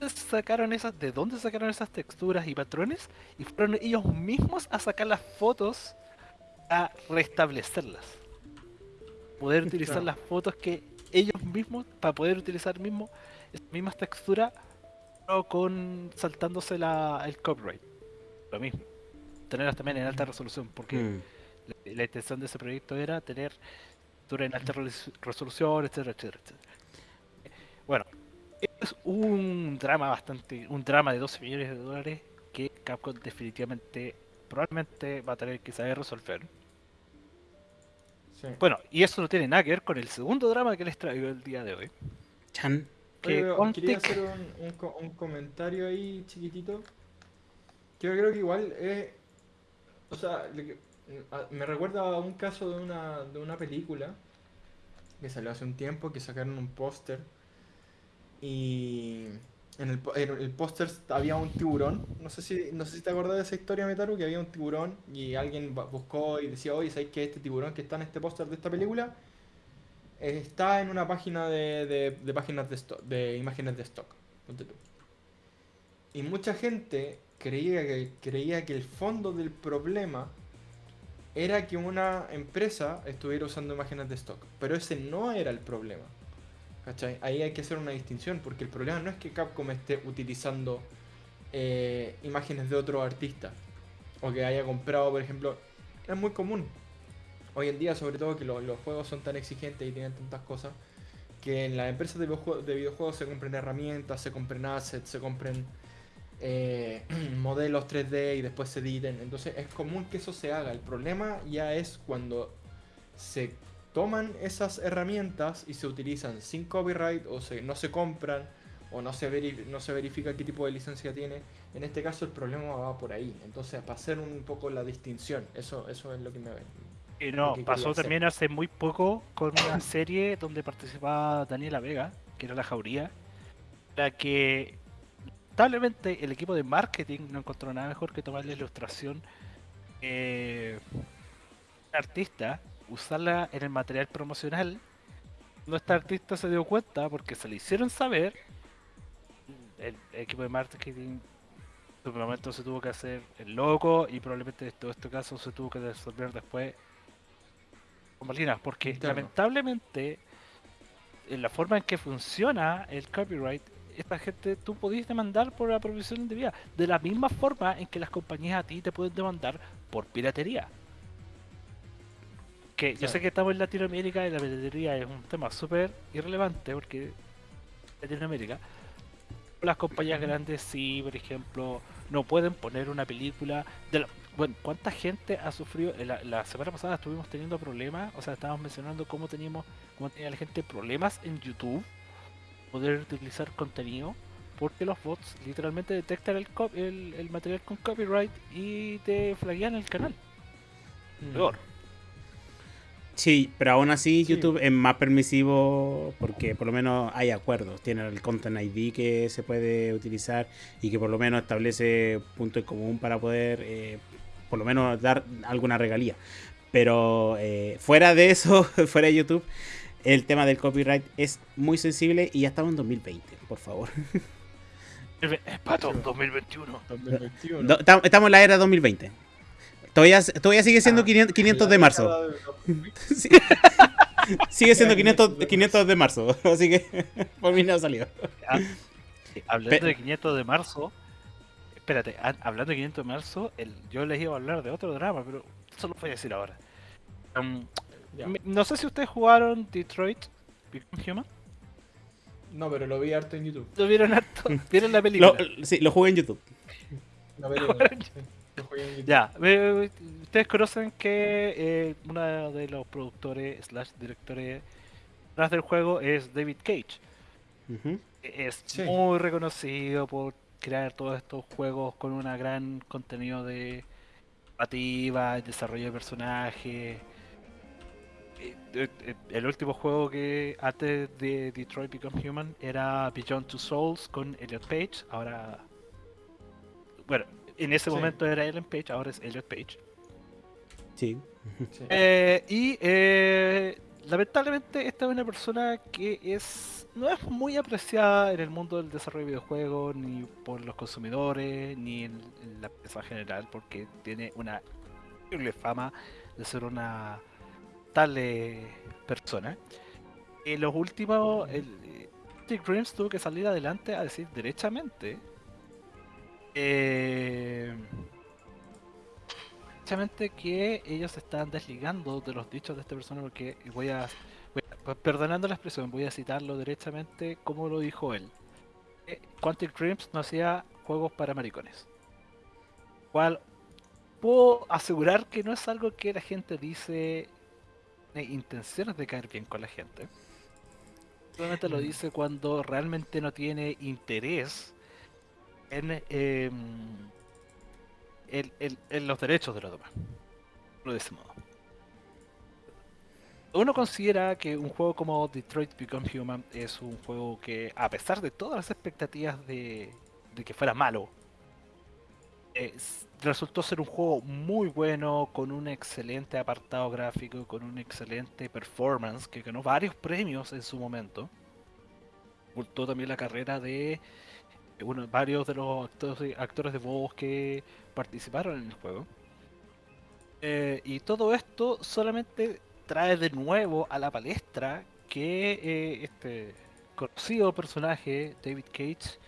sacaron esas de dónde sacaron esas texturas y patrones y fueron ellos mismos a sacar las fotos a restablecerlas poder utilizar Claro. las fotos que ellos mismos para poder utilizar mismo esas mismas texturas pero con saltándose la, el copyright lo mismo tenerlas también en alta resolución porque Mm. la, la intención de ese proyecto era tener textura en alta res- resolución, etcétera, etcétera, etcétera. Bueno, es un drama bastante, un drama de 12 millones de dólares que Capcom definitivamente, probablemente va a tener que saber resolver. Sí. Bueno, y eso no tiene nada que ver con el segundo drama que les traigo el día de hoy. Chan. Oye, Que pero Quantic- quería hacer un, un co- un comentario ahí chiquitito. Que yo creo que igual es. O sea, me recuerda a un caso de una, de una película que salió hace un tiempo, que sacaron un póster. Y en el, en el póster había un tiburón. No sé si, no sé si te acordás de esa historia, Metaru, que había un tiburón y alguien buscó y decía, oye, ¿sabes que este tiburón que está en este póster de esta película? está en una página de, de- de páginas de, stock, de imágenes de stock. Y mucha gente creía que, creía que el fondo del problema era que una empresa estuviera usando imágenes de stock. Pero ese no era el problema. ¿Cachai? Ahí hay que hacer una distinción, porque el problema no es que Capcom esté utilizando eh, imágenes de otro artista. O que haya comprado, por ejemplo. Es muy común. Hoy en día, sobre todo, que lo- los juegos son tan exigentes y tienen tantas cosas. Que en las empresas de videojuegos se compren herramientas, se compren assets, se compren eh, modelos 3D y después se editen. Entonces es común que eso se haga. El problema ya es cuando se toman esas herramientas y se utilizan sin copyright o se, no se compran o no se, veri- no se verifica qué tipo de licencia tiene. En este caso el problema va por ahí. Entonces para hacer un poco la distinción, eso, eso es lo que me... Y no, Lo que pasó hacer. también hace muy poco con una serie donde participaba Daniela Vega, que era La Jauría, la que lamentablemente el equipo de marketing no encontró nada mejor que tomar la ilustración eh, artista, usarla en el material promocional. Nuestra artista se dio cuenta porque se le hicieron saber, el equipo de marketing en su momento se tuvo que hacer el loco y probablemente en todo este caso se tuvo que resolver después con bambalinas, porque lamentablemente en la forma en que funciona el copyright esta gente tú podías demandar por la provisión indebida de la misma forma en que las compañías a ti te pueden demandar por piratería que yo sé que estamos en Latinoamérica y la piratería es un tema súper irrelevante porque Latinoamérica las compañías grandes sí, por ejemplo, no pueden poner una película de la- bueno, ¿cuánta gente ha sufrido? eh, La, la semana pasada estuvimos teniendo problemas, o sea, estábamos mencionando cómo teníamos, cómo tenía la gente problemas en YouTube poder utilizar contenido porque los bots literalmente detectan el, cop- el, el material con copyright y te flaguean el canal. Peor. Sí, pero aún así Sí. YouTube es más permisivo porque por lo menos hay acuerdos. Tiene el Content ID que se puede utilizar y que por lo menos establece punto en común para poder eh, por lo menos dar alguna regalía. Pero eh, fuera de eso, fuera de YouTube, el tema del copyright es muy sensible y ya estamos en 2020, por favor. Pato, 2021. 2021. Do- tam- Estamos en la era 2020. Todavía, todavía sigue siendo Ah, 500, 500 de marzo. Sí. Sigue siendo Ya, 500, 500 de 500 de marzo, así que por mí no salió. Ah, sí, hablando de 500 de marzo, espérate, hablando de 500 de marzo, el, yo les iba a hablar de otro drama, pero eso lo voy a decir ahora. Um, no sé si ustedes jugaron Detroit Become Human. No, pero lo vi harto en YouTube. ¿Lo vieron harto? ¿Vieron la película? Lo, sí, lo jugué en YouTube. La película, sí. GameCube. Ya, eh, ustedes conocen que eh, uno de los productores slash directores detrás del juego es David Cage. Es Sí. muy reconocido por crear todos estos juegos con un gran contenido de narrativa, desarrollo de personajes. Eh, eh, El último juego que antes de Detroit Become Human era Beyond Two Souls con Elliot Page. Ahora, bueno, en ese Sí. momento era Ellen Page, ahora es Elliot Page. Sí. Sí. Eh, y eh, lamentablemente esta es una persona que es no es muy apreciada en el mundo del desarrollo de videojuegos, ni por los consumidores, ni en, en la prensa en general, porque tiene una increíble fama de ser una tal eh, persona. En los últimos, el, eh, Dreams tuvo que salir adelante a decir derechamente eh, que ellos se están desligando de los dichos de esta persona porque voy a, voy a- pues, perdonando la expresión, voy a citarlo derechamente como lo dijo él. Eh, Quantic Dreams no hacía juegos para maricones. Cual puedo asegurar que no es algo que la gente dice de intenciones de caer bien con la gente. Solamente lo Mm. dice cuando realmente no tiene interés en, em, en- los derechos de los demás. Lo de ese modo. Uno considera que un juego como Detroit Become Human es un juego que, a pesar de todas las expectativas de, de que fuera malo, eh, resultó ser un juego muy bueno, con un excelente apartado gráfico, con un excelente performance, que ganó varios premios en su momento. Ocultó también la carrera de eh, bueno, varios de los actores, de voz que participaron en el juego. Eh, y todo esto solamente trae de nuevo a la palestra que eh, este conocido personaje, David Cage,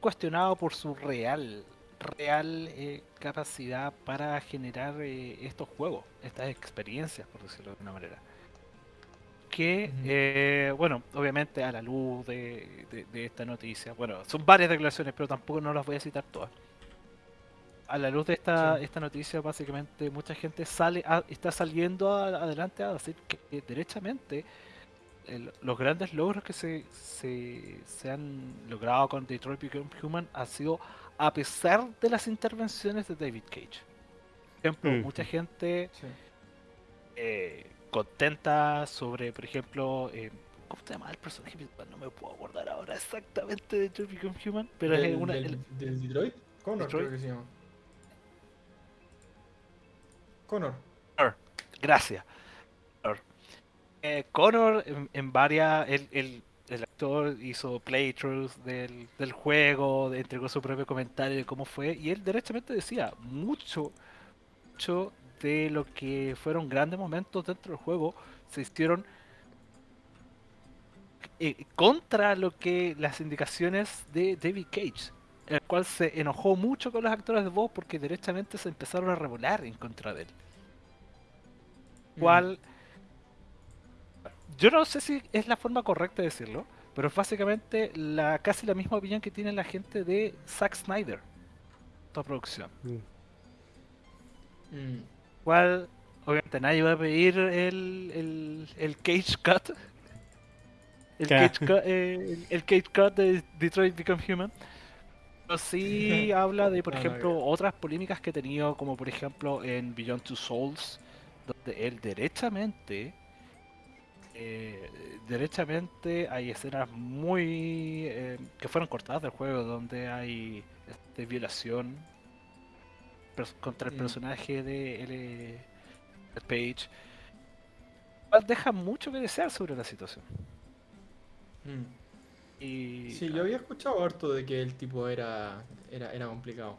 cuestionado por su real, real eh, capacidad para generar eh, estos juegos, estas experiencias, por decirlo de alguna manera. Que, Ujú. eh, bueno, obviamente a la luz de, de- de esta noticia, bueno, son varias declaraciones, pero tampoco no las voy a citar todas. A la luz de esta, Sí. esta noticia, básicamente mucha gente sale a- está saliendo a- adelante a decir que, que derechamente el- los grandes logros que se, se, se han logrado con Detroit Become Human ha sido a pesar de las intervenciones de David Cage. Por ejemplo, Mm. mucha gente Sí. eh, contenta sobre, por ejemplo, eh, ¿cómo se llama el personaje principal? No me puedo acordar ahora exactamente de Detroit Become Human, pero es ¿Del, una... del- el- del Detroit? Connor Detroit. creo que se llama. Connor. Gracias. Connor. Eh, Connor en, en varias, el, el- el actor hizo playthroughs del, del juego, entregó su propio comentario de cómo fue, y él derechamente decía mucho, mucho de lo que fueron grandes momentos dentro del juego se hicieron eh, contra lo que las indicaciones de David Cage, el cual se enojó mucho con los actores de voz porque derechamente se empezaron a revolar en contra de él Mm. cual yo no sé si es la forma correcta de decirlo, pero es básicamente la casi la misma opinión que tiene la gente de Zack Snyder, toda producción. Mm. Cual obviamente nadie va a pedir el, el, el Cage Cut. El, cage cut, eh, el, el Cage Cut de Detroit Become Human. Pero sí habla de, por No, no, ejemplo, otras polémicas que ha tenido, como por ejemplo en Beyond Two Souls, donde él derechamente, eh, derechamente hay escenas muy eh, que fueron cortadas del juego, donde hay este, violación contra el personaje de L. Page. Deja mucho que desear sobre la situación. Mm. Y Sí, yo había escuchado harto de que el tipo era, era, era complicado.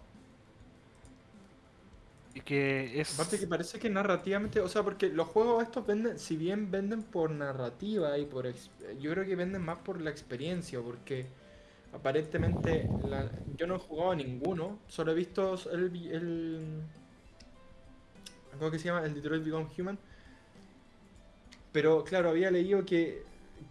y que es Aparte que parece que narrativamente, o sea, porque los juegos estos venden, si bien venden por narrativa y por, yo creo que venden más por la experiencia, porque aparentemente yo no he jugado a ninguno, solo he visto el, el ¿cómo que se llama? El Detroit Become Human. Pero claro, había leído que,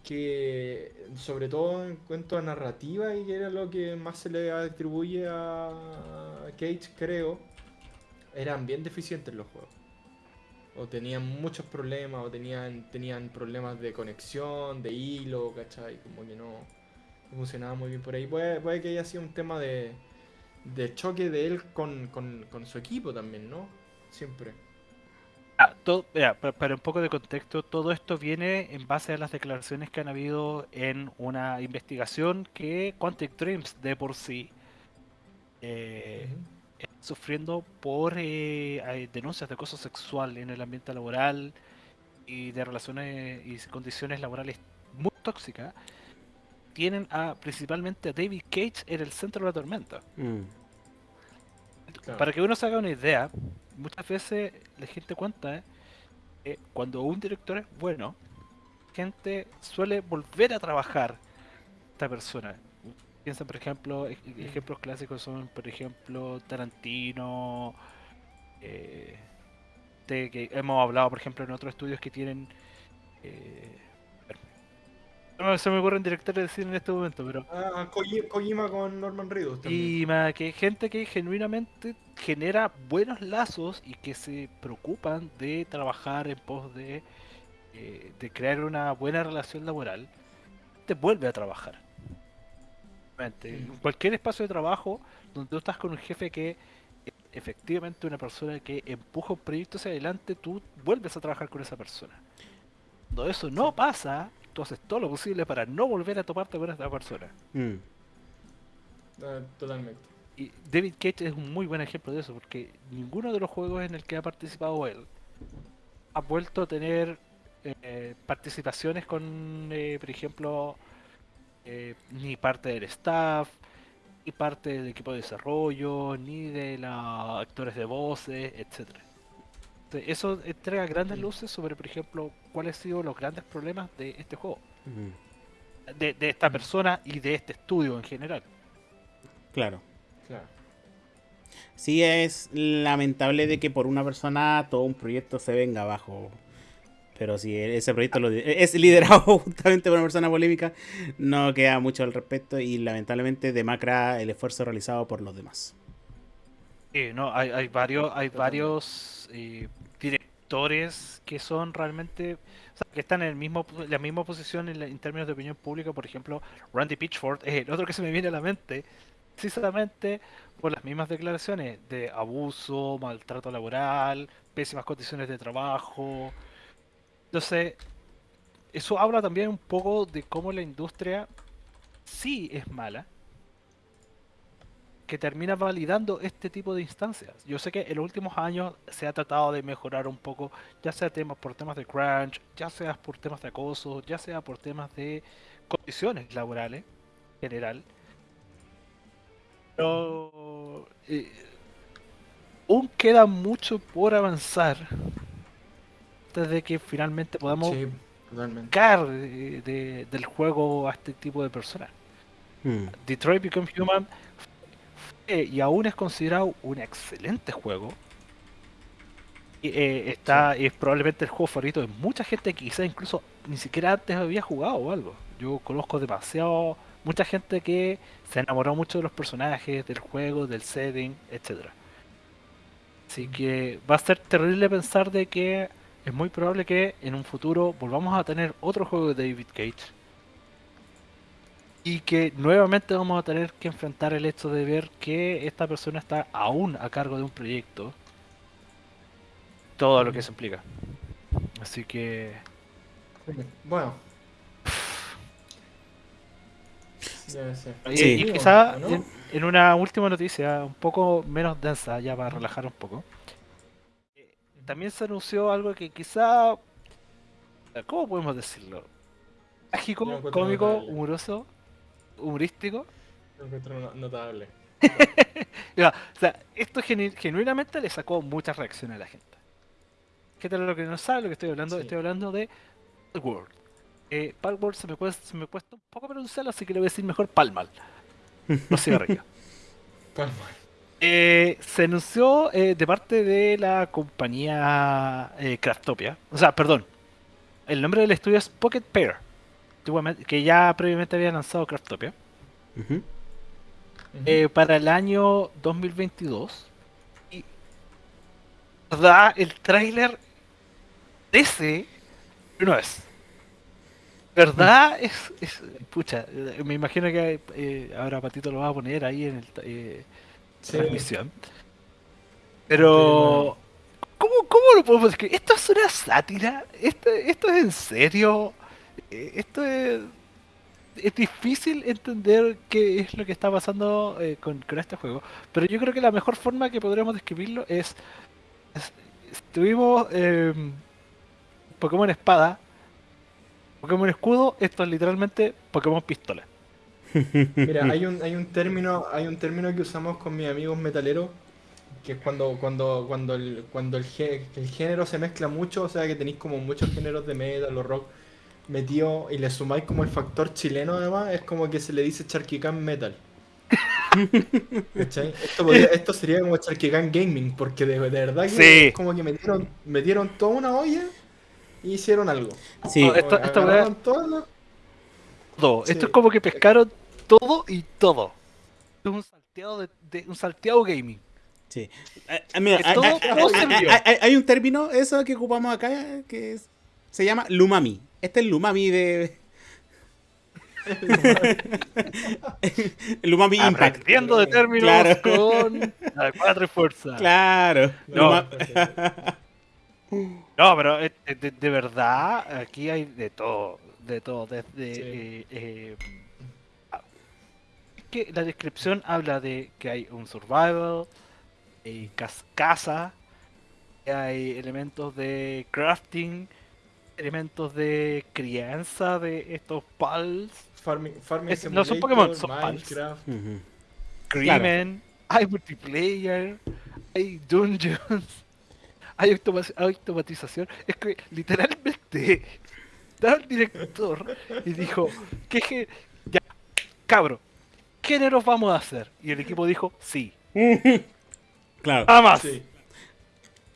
que sobre todo en cuanto a narrativa y que era lo que más se le atribuye a Cage, creo eran bien deficientes los juegos. O tenían muchos problemas, o tenían, tenían problemas de conexión, de hilo, ¿cachai? Como que no funcionaba muy bien por ahí. Puede, puede que haya sido un tema de, de choque de él con, con, con su equipo también, ¿no? Siempre. Ah, todo, mira, pa- para un poco de contexto, todo esto viene en base a las declaraciones que han habido en una investigación que Quantic Dreams de por sí eh, está sufriendo por eh, denuncias de acoso sexual en el ambiente laboral y de relaciones y condiciones laborales muy tóxicas. Tienen a principalmente a David Cage en el centro de la tormenta. Mm. Claro. Para que uno se haga una idea, muchas veces la gente cuenta que cuando un director es bueno, gente suele volver a trabajar esta persona. Piensa, por ejemplo, ej- ejemplos clásicos son, por ejemplo, Tarantino, eh, de que hemos hablado, por ejemplo, en otros estudios que tienen... eh, no me- se me ocurren directores de cine en este momento, pero Ah, Koji- Kojima con Norman Reedus también. y que gente que genuinamente genera buenos lazos y que se preocupan de trabajar en pos de, eh, de crear una buena relación laboral, te vuelve a trabajar. En cualquier espacio de trabajo donde tú estás con un jefe que eh, efectivamente una persona que empuja un proyecto hacia adelante, tú vuelves a trabajar con esa persona. Cuando eso no pasa, tú haces todo lo posible para no volver a toparte con esa persona. Mm. Ah, totalmente. Y David Cage es un muy buen ejemplo de eso, porque ninguno de los juegos en el que ha participado él ha vuelto a tener eh, participaciones con, eh, por ejemplo, eh, ni parte del staff, ni parte del equipo de desarrollo, ni de los actores de voces, etcétera. Entonces, Eso entrega grandes luces sobre, por ejemplo, cuáles han sido los grandes problemas de este juego, Mm. de, de esta Mm. persona y de este estudio en general. Claro. Claro. Sí es lamentable de que por una persona todo un proyecto se venga abajo. Pero si ese proyecto lo- es liderado justamente por una persona polémica, no queda mucho al respecto y lamentablemente demacra el esfuerzo realizado por los demás. Sí, no, hay, hay varios, hay varios eh, directores que son realmente, que están en el mismo, la misma posición en, la- en términos de opinión pública. Por ejemplo, Randy Pitchford es el otro que se me viene a la mente, precisamente por las mismas declaraciones de abuso, maltrato laboral, pésimas condiciones de trabajo. Entonces, eso habla también un poco de cómo la industria sí es mala, que termina validando este tipo de instancias. Yo sé que en los últimos años se ha tratado de mejorar un poco, ya sea temas por temas de crunch, ya sea por temas de acoso, ya sea por temas de condiciones laborales en general. Pero eh, aún queda mucho por avanzar antes de que finalmente podamos Sí, totalmente. sacar de- de- del juego a este tipo de personas. Mm. Detroit Become Human fue y aún es considerado un excelente juego. Y, eh, está, es probablemente el juego favorito de mucha gente que quizás incluso ni siquiera antes había jugado o algo. Yo conozco demasiado, mucha gente que se enamoró mucho de los personajes, del juego, del setting, etcétera. Así que va a ser terrible pensar de que es muy probable que en un futuro volvamos a tener otro juego de David Cage y que nuevamente vamos a tener que enfrentar el hecho de ver que esta persona está aún a cargo de un proyecto. Todo lo que eso implica. Así que Bueno. Sé. y- Sí. y quizá en, en una última noticia un poco menos densa, ya para relajar un poco. También se anunció algo que quizá, ¿cómo podemos decirlo? Mágico, cómico, humoroso, humorístico. Lo encuentro no- notable. Ya, o sea, esto genu- genuinamente le sacó muchas reacciones a la gente. Gente lo que no sabe lo que estoy hablando, Sí. estoy hablando de Palworld. Eh, Palworld se me, cuesta, se me cuesta un poco pronunciarlo, así que le voy a decir mejor Palmal. Los cigarrillos. Palma. Eh, se anunció eh, de parte de la compañía eh, Craftopia. O sea, perdón. El nombre del estudio es Pocket Pair. Antiguamente- Que ya previamente había lanzado Craftopia. Eh, para el año 2022. Y verdad, el tráiler ese no es. ¿Verdad? Es, es. Pucha, eh, me imagino que eh, ahora Patito lo va a poner ahí en el eh, Sí. transmisión. Pero. ¿Cómo, ¿Cómo lo podemos describir? ¿Esto es una sátira? ¿Esto, esto es en serio? Eh, Esto es. Es difícil entender qué es lo que está pasando eh, con, con este juego. Pero yo creo que la mejor forma que podríamos describirlo es. es- tuvimos eh, Pokémon Espada, Pokémon Escudo, esto es literalmente Pokémon Pistola. Mira, hay un, hay un término, hay un término que usamos con mis amigos metaleros, que es cuando, cuando, cuando el, cuando el, el género se mezcla mucho, o sea que tenéis como muchos géneros de metal o rock metido y le sumáis como el factor chileno además, es como que se le dice Charquican Metal. Esto, podría- esto sería como Charquican Gaming, porque de, de verdad que Sí. es como que metieron, metieron toda una olla y hicieron algo. Sí, No, esto- que esto agarraron todo lo- Todo. Sí. Esto es como que pescaron todo y todo. Es un salteado de, de- un salteado gaming. sí. Mira, Que hay, un término, eso que ocupamos acá, que es- se llama lumami. Este es el lumami de... el lumami impact. Aprendiendo de términos Claro. con la cuatro y fuerza. Claro. No. No, pero eh, de, de- de verdad, aquí hay de todo. De todo. Desde. Sí. eh, eh, es que la descripción habla de que hay un survival, hay cas- casa, hay elementos de crafting, elementos de crianza de estos pals, Farming, farming Es- no son Pokémon, son Pals. Minecraft. Ujú. crimen, hay multiplayer, hay dungeons, hay automa- automatización. Es que literalmente estaba el director y dijo, ¿qué ge- ya, cabro, ¿qué géneros vamos a hacer? Y el equipo dijo, sí, Claro. nada más. Sí. Eh,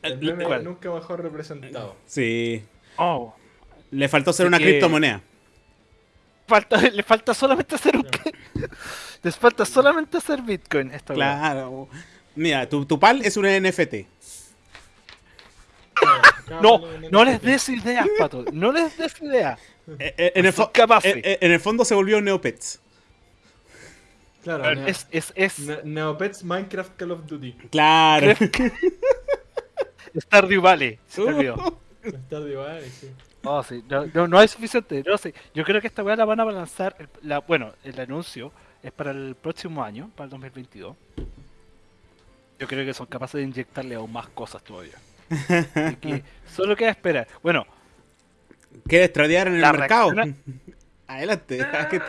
El nunca mejor representado. Sí. Oh, Le faltó ser Así una que- criptomoneda. falta, le falta solamente hacer un... Les falta solamente hacer Bitcoin. Esta. Claro. Mira, tu, tu pal es un NFT. No, no les des ideas, Pato. No les des ideas. Eh, eh, En el, eh, eh, en el fondo se volvió Neopets. Claro, Neo- Es, es, es Ne- Neopets Minecraft Call of Duty. Claro. Stardew Valley. Se te olvidó. Está de igual, sí. Oh, sí, no, no, no hay suficiente. No, sí. Yo creo que esta weá la van a lanzar. el- la, bueno, el anuncio es para el próximo año, para el 2022. Yo creo que son capaces de inyectarle aún más cosas todavía. Así que solo queda esperar. Bueno, ¿Quieres tradear en el La mercado? reacciona- Adelante. que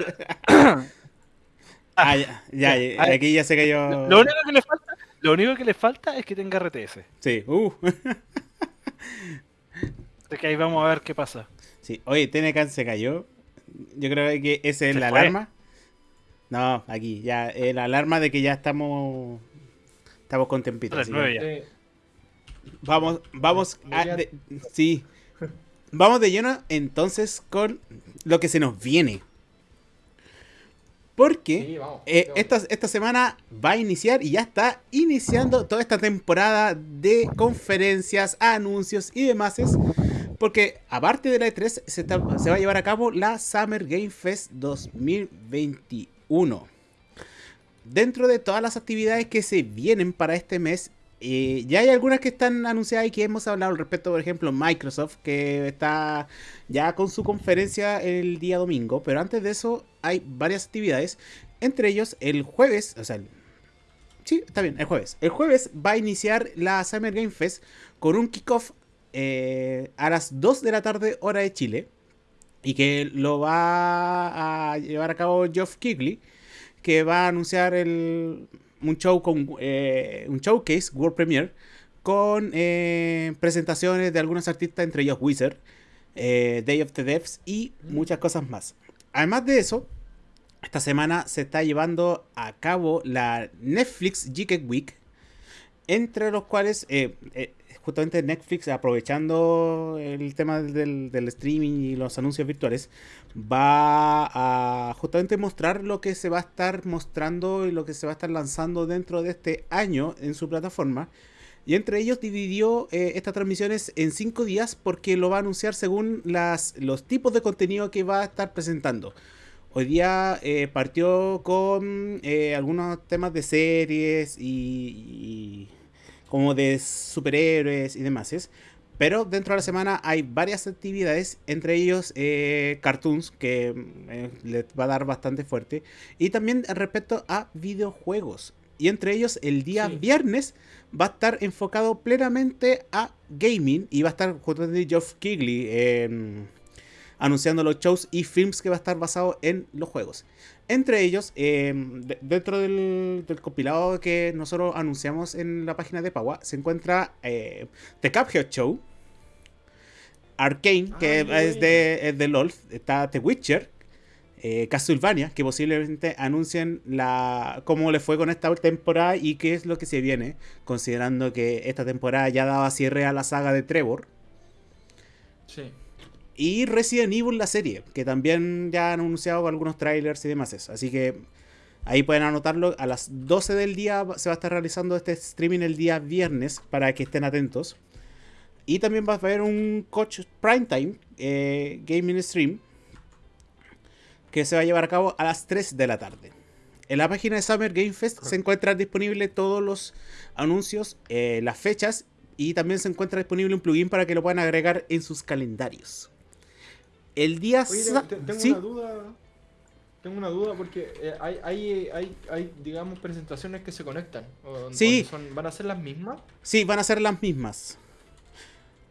Ah, ya, ya, ya, Ay. aquí ya se cayó. lo único que le falta, lo único que le falta es que tenga RTS. Sí, uh. Así que ahí vamos a ver qué pasa. Sí, oye, Tenecan se cayó. Yo creo que esa es ¿Se la fue? alarma. No, aquí, ya, es la alarma de que ya estamos. Estamos con tempito. Así nueve que ya. Eh, Vamos, vamos. a- Ya- de- sí. Vamos de lleno entonces con lo que se nos viene. Porque sí, vamos. eh, esta, esta semana va a iniciar y ya está iniciando toda esta temporada de conferencias, anuncios y demás. Porque aparte de la E3 se, va a llevar a cabo la Summer Game Fest 2021. Dentro de todas las actividades que se vienen para este mes, eh, ya hay algunas que están anunciadas y que hemos hablado al respecto, por ejemplo, Microsoft, que está ya con su conferencia el día domingo, pero antes de eso hay varias actividades, entre ellos el jueves, o sea, sí, está bien, el jueves. El jueves va a iniciar la Summer Game Fest con un kickoff eh, a las 2 de la tarde, hora de Chile, y que lo va a llevar a cabo Geoff Keighley, que va a anunciar el, un show con eh, un showcase World Premiere con eh, presentaciones de algunos artistas, entre ellos Wizard, Day of the Devs y muchas cosas más. Además de eso, esta semana se está llevando a cabo la Netflix Geek Week, entre los cuales justamente Netflix, aprovechando el tema del, streaming y los anuncios virtuales, va a justamente mostrar lo que se va a estar mostrando y lo que se va a estar lanzando dentro de este año en su plataforma. Y entre ellos dividió eh, estas transmisiones en cinco días porque lo va a anunciar según las, los tipos de contenido que va a estar presentando. Hoy día eh, partió con eh, algunos temas de series y como de superhéroes y demás. Pero dentro de la semana hay varias actividades, entre ellos eh, cartoons, que eh, les va a dar bastante fuerte. Y también respecto a videojuegos. Y entre ellos el día Sí. viernes va a estar enfocado plenamente a gaming. Y va a estar justamente Geoff Keighley eh, anunciando los shows y films que va a estar basado en los juegos. Entre ellos, eh, de- dentro del, del compilado que nosotros anunciamos en la página de Paua, se encuentra eh, The Cuphead Show, Arcane, que es de, es de LOL, está The Witcher, eh, Castlevania, que posiblemente anuncien la cómo le fue con esta temporada y qué es lo que se viene, considerando que esta temporada ya daba cierre a la saga de Trevor. Sí. Y Resident Evil la serie, que también ya han anunciado algunos trailers y demás. eso. Así que ahí pueden anotarlo. A las 12 del día se va a estar realizando este streaming el día viernes para que estén atentos. Y también va a haber un coach primetime eh, gaming stream que se va a llevar a cabo a las 3 de la tarde. En la página de Summer Game Fest se encuentran disponibles todos los anuncios, eh, las fechas y también se encuentra disponible un plugin para que lo puedan agregar en sus calendarios. El día Oye, tengo ¿sí? una duda. Tengo una duda porque eh, hay, hay, hay, hay, digamos, presentaciones que se conectan. o- Sí. o son- ¿Van a ser las mismas? Sí, van a ser las mismas.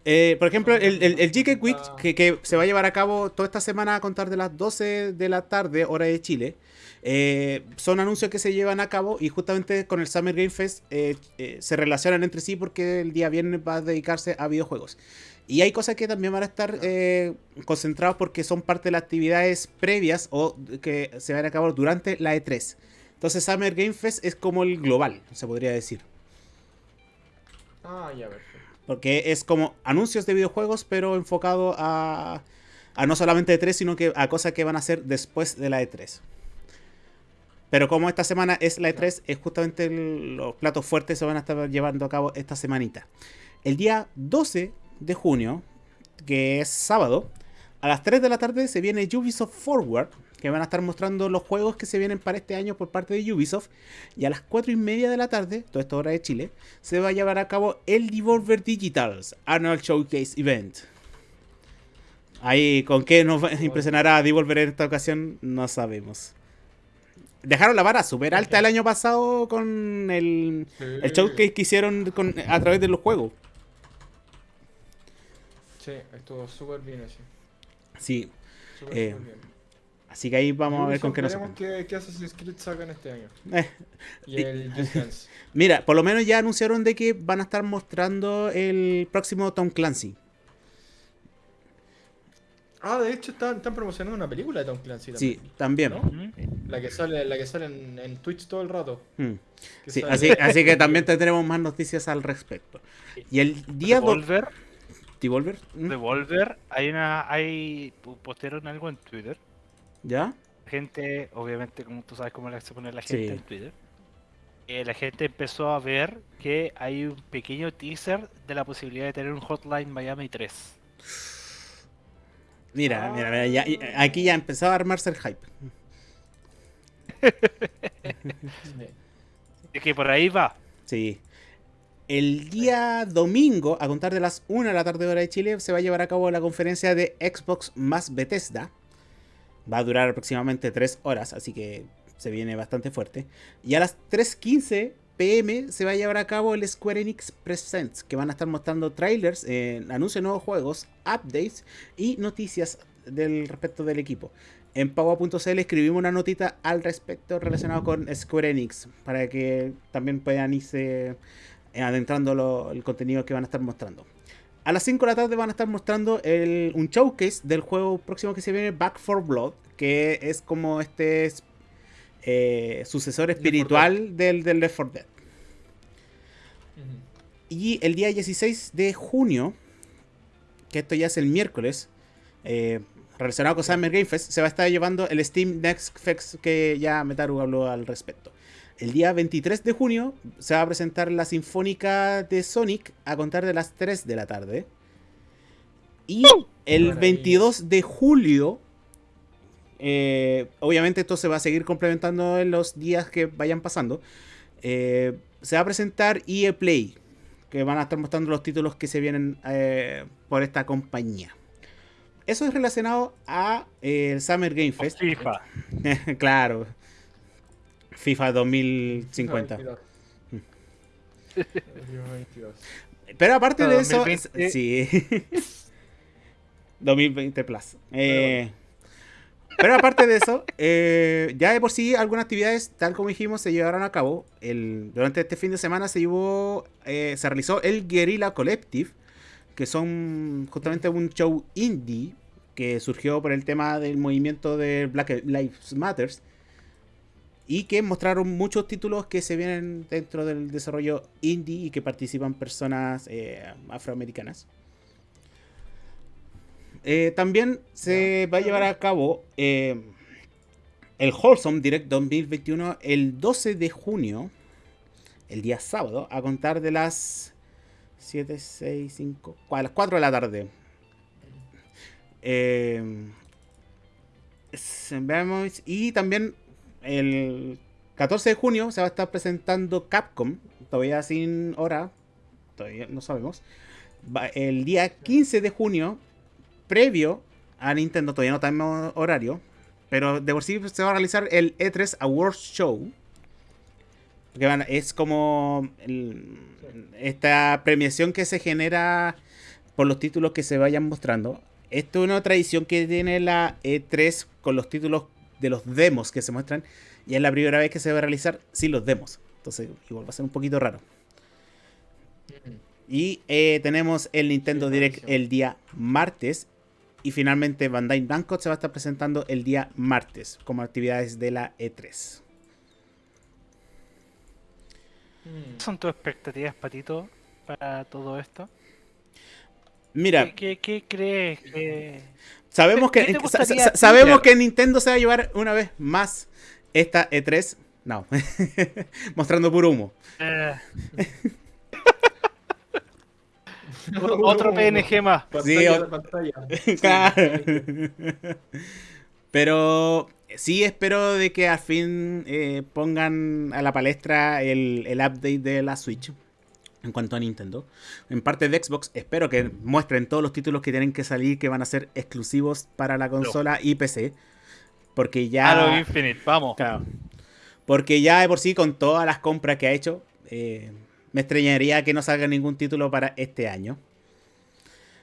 Eh, por ejemplo, el, el, el GK Week, que, que se va a llevar a cabo toda esta semana a contar de las 12 de la tarde, hora de Chile, eh, son anuncios que se llevan a cabo y justamente con el Summer Game Fest se relacionan entre sí porque el día viernes va a dedicarse a videojuegos. Y hay cosas que también van a estar eh, concentrados porque son parte de las actividades previas o que se van a cabo durante la E3. Entonces Summer Game Fest es como el global, se podría decir. Ah, ya, perfecto. Porque es como anuncios de videojuegos, pero enfocado a, a no solamente E3, sino que a cosas que van a hacer después de la E3. Pero como esta semana es la E3, es justamente el- los platos fuertes se van a estar llevando a cabo esta semanita. El día 12 de junio, que es sábado, a las 3 de la tarde se viene Ubisoft Forward, que van a estar mostrando los juegos que se vienen para este año por parte de Ubisoft. Y a las 4 y media de la tarde, toda esta hora de Chile, se va a llevar a cabo el Devolver Digitals Annual Showcase Event. Ahí, ¿con qué nos va- impresionará Devolver en esta ocasión? No sabemos. Dejaron la vara súper alta el año pasado con el, el showcase que hicieron con- a través de los juegos. Sí, estuvo súper bien así. Sí, Súper, Eh, bien. así que ahí vamos a ver con qué nos veremos qué, qué Assassin's Creed sacan este año. Eh, Y el Just Dance. Mira, por lo menos ya anunciaron de que van a estar mostrando el próximo Tom Clancy. Ah, de hecho están, están promocionando una película de Tom Clancy Sí, también. también. ¿no? La que sale, la que sale en, en Twitch todo el rato. Mm. Sí, así, así que también tendremos más noticias al respecto. Y el día 2... Devolver, ¿Devolver? ¿Mm? Devolver, hay una, hay, postearon algo en Twitter. ¿Ya? Gente, obviamente, como tú sabes cómo se pone la gente Sí. en Twitter. eh, la gente empezó a ver que hay un pequeño teaser de la posibilidad de tener un Hotline Miami 3. Mira, Ah. mira, mira, ya- aquí ya empezaba a armarse el hype. Es que por ahí va. Sí. El día domingo, a contar de las 1 de la tarde hora de Chile, se va a llevar a cabo la conferencia de Xbox más Bethesda. Va a durar aproximadamente 3 horas, así que se viene bastante fuerte. Y a las 3.15 pm se va a llevar a cabo el Square Enix Presents, que van a estar mostrando trailers, eh, anuncios de nuevos juegos, updates y noticias del respecto del equipo. En Paua.cl escribimos una notita al respecto relacionado con Square Enix, para que también puedan irse adentrando lo- el contenido que van a estar mostrando. A las 5 de la tarde van a estar mostrando el- un showcase del juego próximo que se viene, Back for Blood, que es como este eh, sucesor espiritual del, del Left 4 Dead. Y el día 16 de junio, que esto ya es el miércoles, eh, relacionado con Summer Game Fest, se va a estar llevando el Steam Next Fest que ya Metaru habló al respecto. El día 23 de junio se va a presentar la Sinfónica de Sonic a contar de las 3 de la tarde. Y el Maravilla. 22 de julio, eh, obviamente esto se va a seguir complementando en los días que vayan pasando, eh, se va a presentar EA Play, que van a estar mostrando los títulos que se vienen eh, por esta compañía. Eso es relacionado a eh, el Summer Game Fest. FIFA. claro. FIFA 2050. 22. FIFA 22. Pero aparte No, de eso, 2020. sí. 2020 Plus. Eh, pero aparte de eso, eh, ya de por sí algunas actividades, tal como dijimos, se llevaron a cabo. El, durante este fin de semana se llevó, eh, se realizó el Guerrilla Collective, que son justamente un show indie que surgió por el tema del movimiento de Black Lives Matters y que mostraron muchos títulos que se vienen dentro del desarrollo indie y que participan personas eh, afroamericanas. Eh, también se va a llevar a cabo eh, el Wholesome Direct 2021 el 12 de junio, el día sábado, a contar de las 7, 6, 5, a las 4 de la tarde. Eh, y también el 14 de junio se va a estar presentando Capcom, todavía sin hora, todavía no sabemos. El día 15 de junio, previo a Nintendo, todavía no tenemos horario, pero de por sí se va a realizar el E3 Awards Show. Que es como el- esta premiación que se genera por los títulos que se vayan mostrando. Esto es una tradición que tiene la E3 con los títulos de los demos que se muestran. Y es la primera vez que se va a realizar sin los demos. Entonces, igual va a ser un poquito raro. Y eh, tenemos el Nintendo Sí, Direct el día martes. Y finalmente Bandai Namco se va a estar presentando el día martes como actividades de la E E3. Mm. ¿Qué son tus expectativas, Patito, para todo esto? Mira, ¿Qué, qué, qué crees que...? Sabemos ¿qué que, sa- sabemos que Nintendo se va a llevar una vez más esta E3. No, mostrando puro humo. eh, otro PNG más. Pantalla o- de pantalla. Claro. Pero sí espero de que al fin eh, pongan a la palestra el, el update de la Switch. En cuanto a Nintendo. En parte de Xbox, espero que muestren todos los títulos que tienen que salir que van a ser exclusivos para la consola y PC. Porque ya. Halo Infinite, vamos. Claro. Porque ya de por sí, con todas las compras que ha hecho, eh, me extrañaría que no salga ningún título para este año.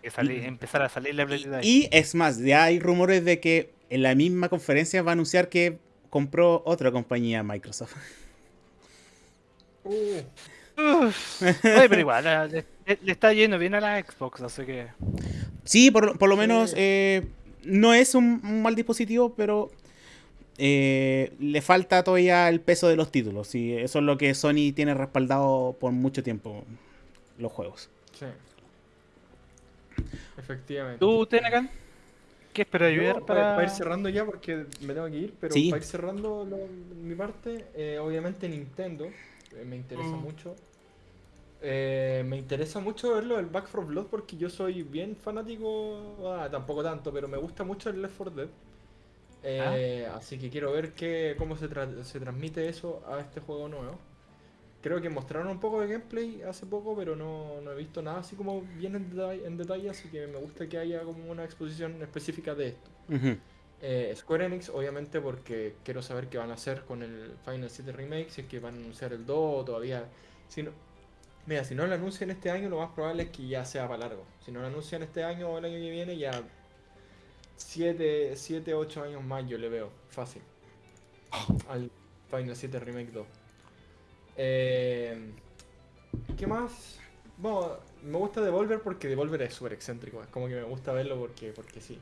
Que sali- empezar a salir la realidad. Y es más, ya hay rumores de que en la misma conferencia va a anunciar que compró otra compañía Microsoft. Uh, Uf. Oye, pero igual, a- le, le está yendo bien a la Xbox, así que... Sí, por, por lo menos eh, no es un, un mal dispositivo, pero eh, le falta todavía el peso de los títulos. Y eso es lo que Sony tiene respaldado por mucho tiempo los juegos. sí. Efectivamente. ¿Tú, Tenecan? ¿Qué esperas ayudar para... para...? ir cerrando ya, porque me tengo que ir, pero Sí. para ir cerrando lo- mi parte, eh, obviamente Nintendo eh, me interesa Mm. mucho. Eh, me interesa mucho verlo el Back 4 Blood porque yo soy bien fanático, ah, tampoco tanto, pero me gusta mucho el Left 4 Dead. Eh, Así que quiero ver qué, cómo se, tra- se transmite eso a este juego nuevo. Creo que mostraron un poco de gameplay hace poco, pero no, no he visto nada así como bien en detalle, en detalle, así que me gusta que haya como una exposición específica de esto. Eh, Square Enix, obviamente, porque quiero saber qué van a hacer con el Final 7 Remake, si es que van a anunciar el 2 o todavía. Si no, mira, si no lo anuncian este año, lo más probable es que ya sea para largo. Si no lo anuncian este año o el año que viene, ya 7, 7 8 años más yo le veo, fácil. Al Final 7 Remake 2. Eh, ¿Qué más? Bueno, me gusta Devolver porque Devolver es súper excéntrico. Es como que me gusta verlo porque, porque sí.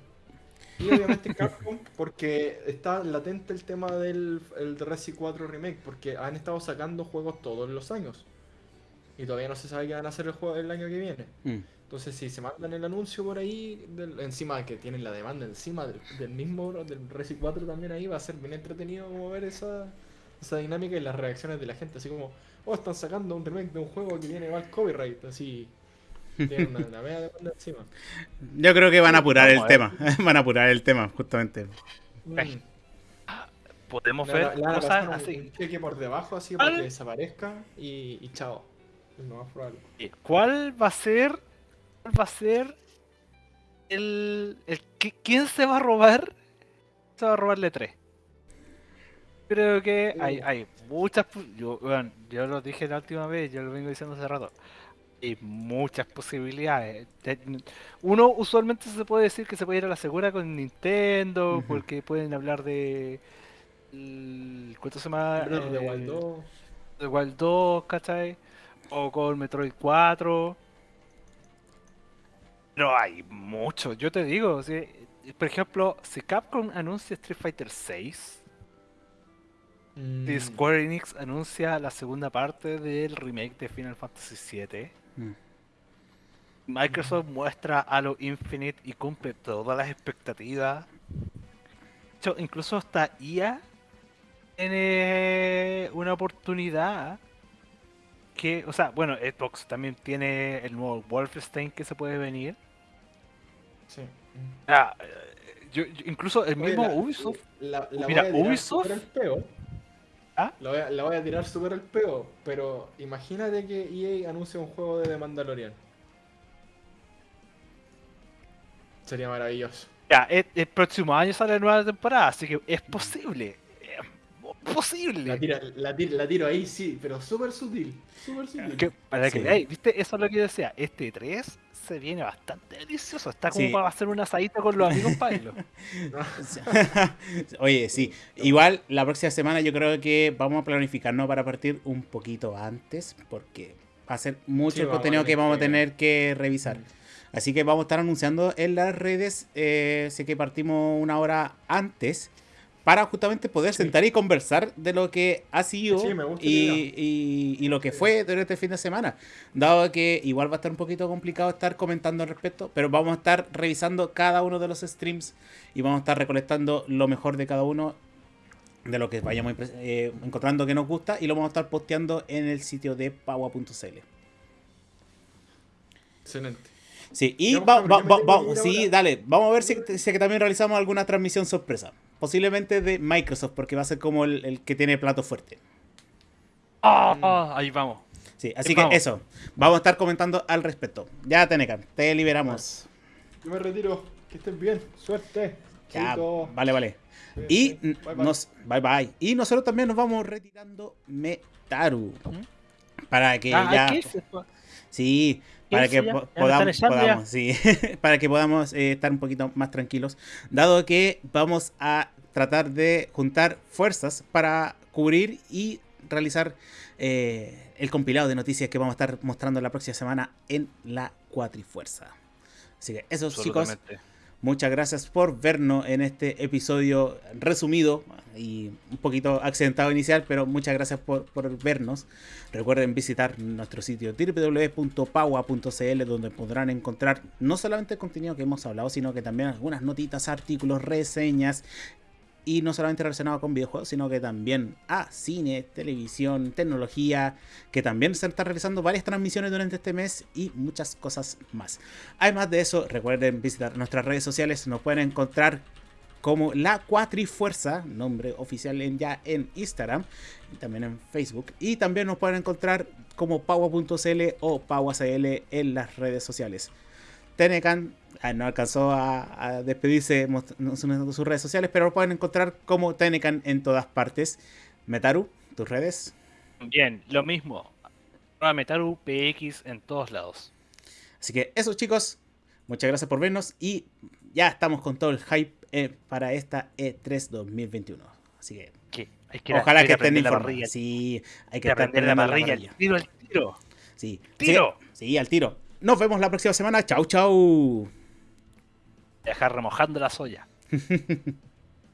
Y obviamente Capcom porque está latente el tema del el Resi 4 Remake porque han estado sacando juegos todos los años. Y todavía no se sabe qué van a hacer el juego el año que viene. Mm. Entonces si se mandan el anuncio por ahí, del- encima de que tienen la demanda encima del, del mismo, del Resi 4 también ahí, va a ser bien entretenido como ver esa, esa dinámica y las reacciones de la gente. Así como, oh, están sacando un remake de un juego que tiene mal copyright. Así, una, una media demanda encima. Yo creo que van a apurar Vamos el a tema. Van a apurar el tema, justamente. Mm. Podemos ver van a- le van a cosas así. un cheque por debajo así para que desaparezca y, y chao. Es lo más probable. ¿Cuál va a ser? ¿Cuál va a ser el, el qui- quién se va a robar? Se va a robarle 3. Creo que hay, Uh. hay muchas. pu- Yo, bueno, yo lo dije la última vez, yo lo vengo diciendo hace rato. Hay muchas posibilidades. Uno usualmente se puede decir que se puede ir a la segura con Nintendo, porque pueden hablar de. el- ¿Cuánto se llama? Eh, Wild 2. de Wild 2, ¿cachai? O con Metroid 4. Pero hay mucho, yo te digo. sea, por ejemplo, si Capcom anuncia Street Fighter 6, si Mm, Square Enix anuncia la segunda parte del remake de Final Fantasy VII, Mm. Microsoft muestra Halo Infinite y cumple todas las expectativas. De hecho, incluso hasta IA tiene una oportunidad que, o sea, bueno, Xbox también tiene el nuevo Wolfenstein que se puede venir. sí. Mm. Ah, eh, yo- yo- incluso el Oye, mismo la- Ubisoft, La, la Mira, Ubisoft- súper al peo. ¿Ah? La voy, a, la voy a tirar súper al peo, pero imagínate que EA anuncia un juego de The Mandalorian. Sería maravilloso. ya, el, el próximo año sale la nueva temporada, así que es posible. Es posible. La, tira- la, tira- la tiro ahí, sí, pero súper sutil. Súper sutil. Que- para que ¿viste? Eso es lo que yo decía. Este 3 se viene bastante delicioso. Está como Sí. para hacer una asadita con los amigos Pailo. Oye, sí. Igual la próxima semana yo creo que vamos a planificarnos para partir un poquito antes, porque va a ser mucho Sí, el contenido que vamos a tener que revisar. Así que vamos a estar anunciando en las redes. Eh, sé que partimos una hora antes para justamente poder sentar y conversar de lo que ha sido Sí, y, la y- y lo que fue durante el fin de semana. Dado que igual va a estar un poquito complicado estar comentando al respecto, pero vamos a estar revisando cada uno de los streams y vamos a estar recolectando lo mejor de cada uno de lo que vayamos eh, encontrando que nos gusta y lo vamos a estar posteando en el sitio de paua.cl. Excelente. Sí, y va- sí, dale, vamos a ver si, si que también realizamos alguna transmisión sorpresa. Posiblemente de Microsoft, porque va a ser como el, el que tiene plato fuerte. Ah, ahí vamos. Sí, así Sí, que vamos. eso, vamos a estar comentando al respecto. Ya, Tenecan, te liberamos. Yo me retiro. Que estén bien. Suerte. Ya, vale, vale. Y Bye, bye. nos, bye bye. Y nosotros también nos vamos retirando Metaru. Para que Ah, ya. ¿qué es esto? Sí, para ¿Qué que po- podamos, sí, para que podamos eh, estar un poquito más tranquilos, dado que vamos a tratar de juntar fuerzas para cubrir y realizar eh, el compilado de noticias que vamos a estar mostrando la próxima semana en la Cuatrifuerza. Así que eso, chicos. Muchas gracias por vernos en este episodio resumido y un poquito accidentado inicial, pero muchas gracias por, por vernos. Recuerden visitar nuestro sitio www.paua.cl donde podrán encontrar no solamente el contenido que hemos hablado, sino que también algunas notitas, artículos, reseñas y no solamente relacionado con videojuegos, sino que también a cine, televisión, tecnología, que también se están realizando varias transmisiones durante este mes y muchas cosas más. Además de eso, recuerden visitar nuestras redes sociales, nos pueden encontrar como La Cuatrifuerza, nombre oficial ya en Instagram y también en Facebook. Y también nos pueden encontrar como paua.cl o pauacl en las redes sociales. Tenecan no alcanzó a, a despedirse mostrando sus redes sociales, pero lo pueden encontrar como Tenecan en todas partes. Metaru, tus redes. Bien, lo mismo. Metaru PX en todos lados. Así que eso chicos, muchas gracias por vernos y ya estamos con todo el hype eh, para esta E E3 2021. Así que ¿Qué? Hay que ojalá hay que estén aprender la informados. Sí, hay que que aprender la parrilla. Tiro, al tiro. Sí. ¡Tiro! Sí, sí, al tiro. Nos vemos la próxima semana. Chau, chau. Dejar remojando la soya.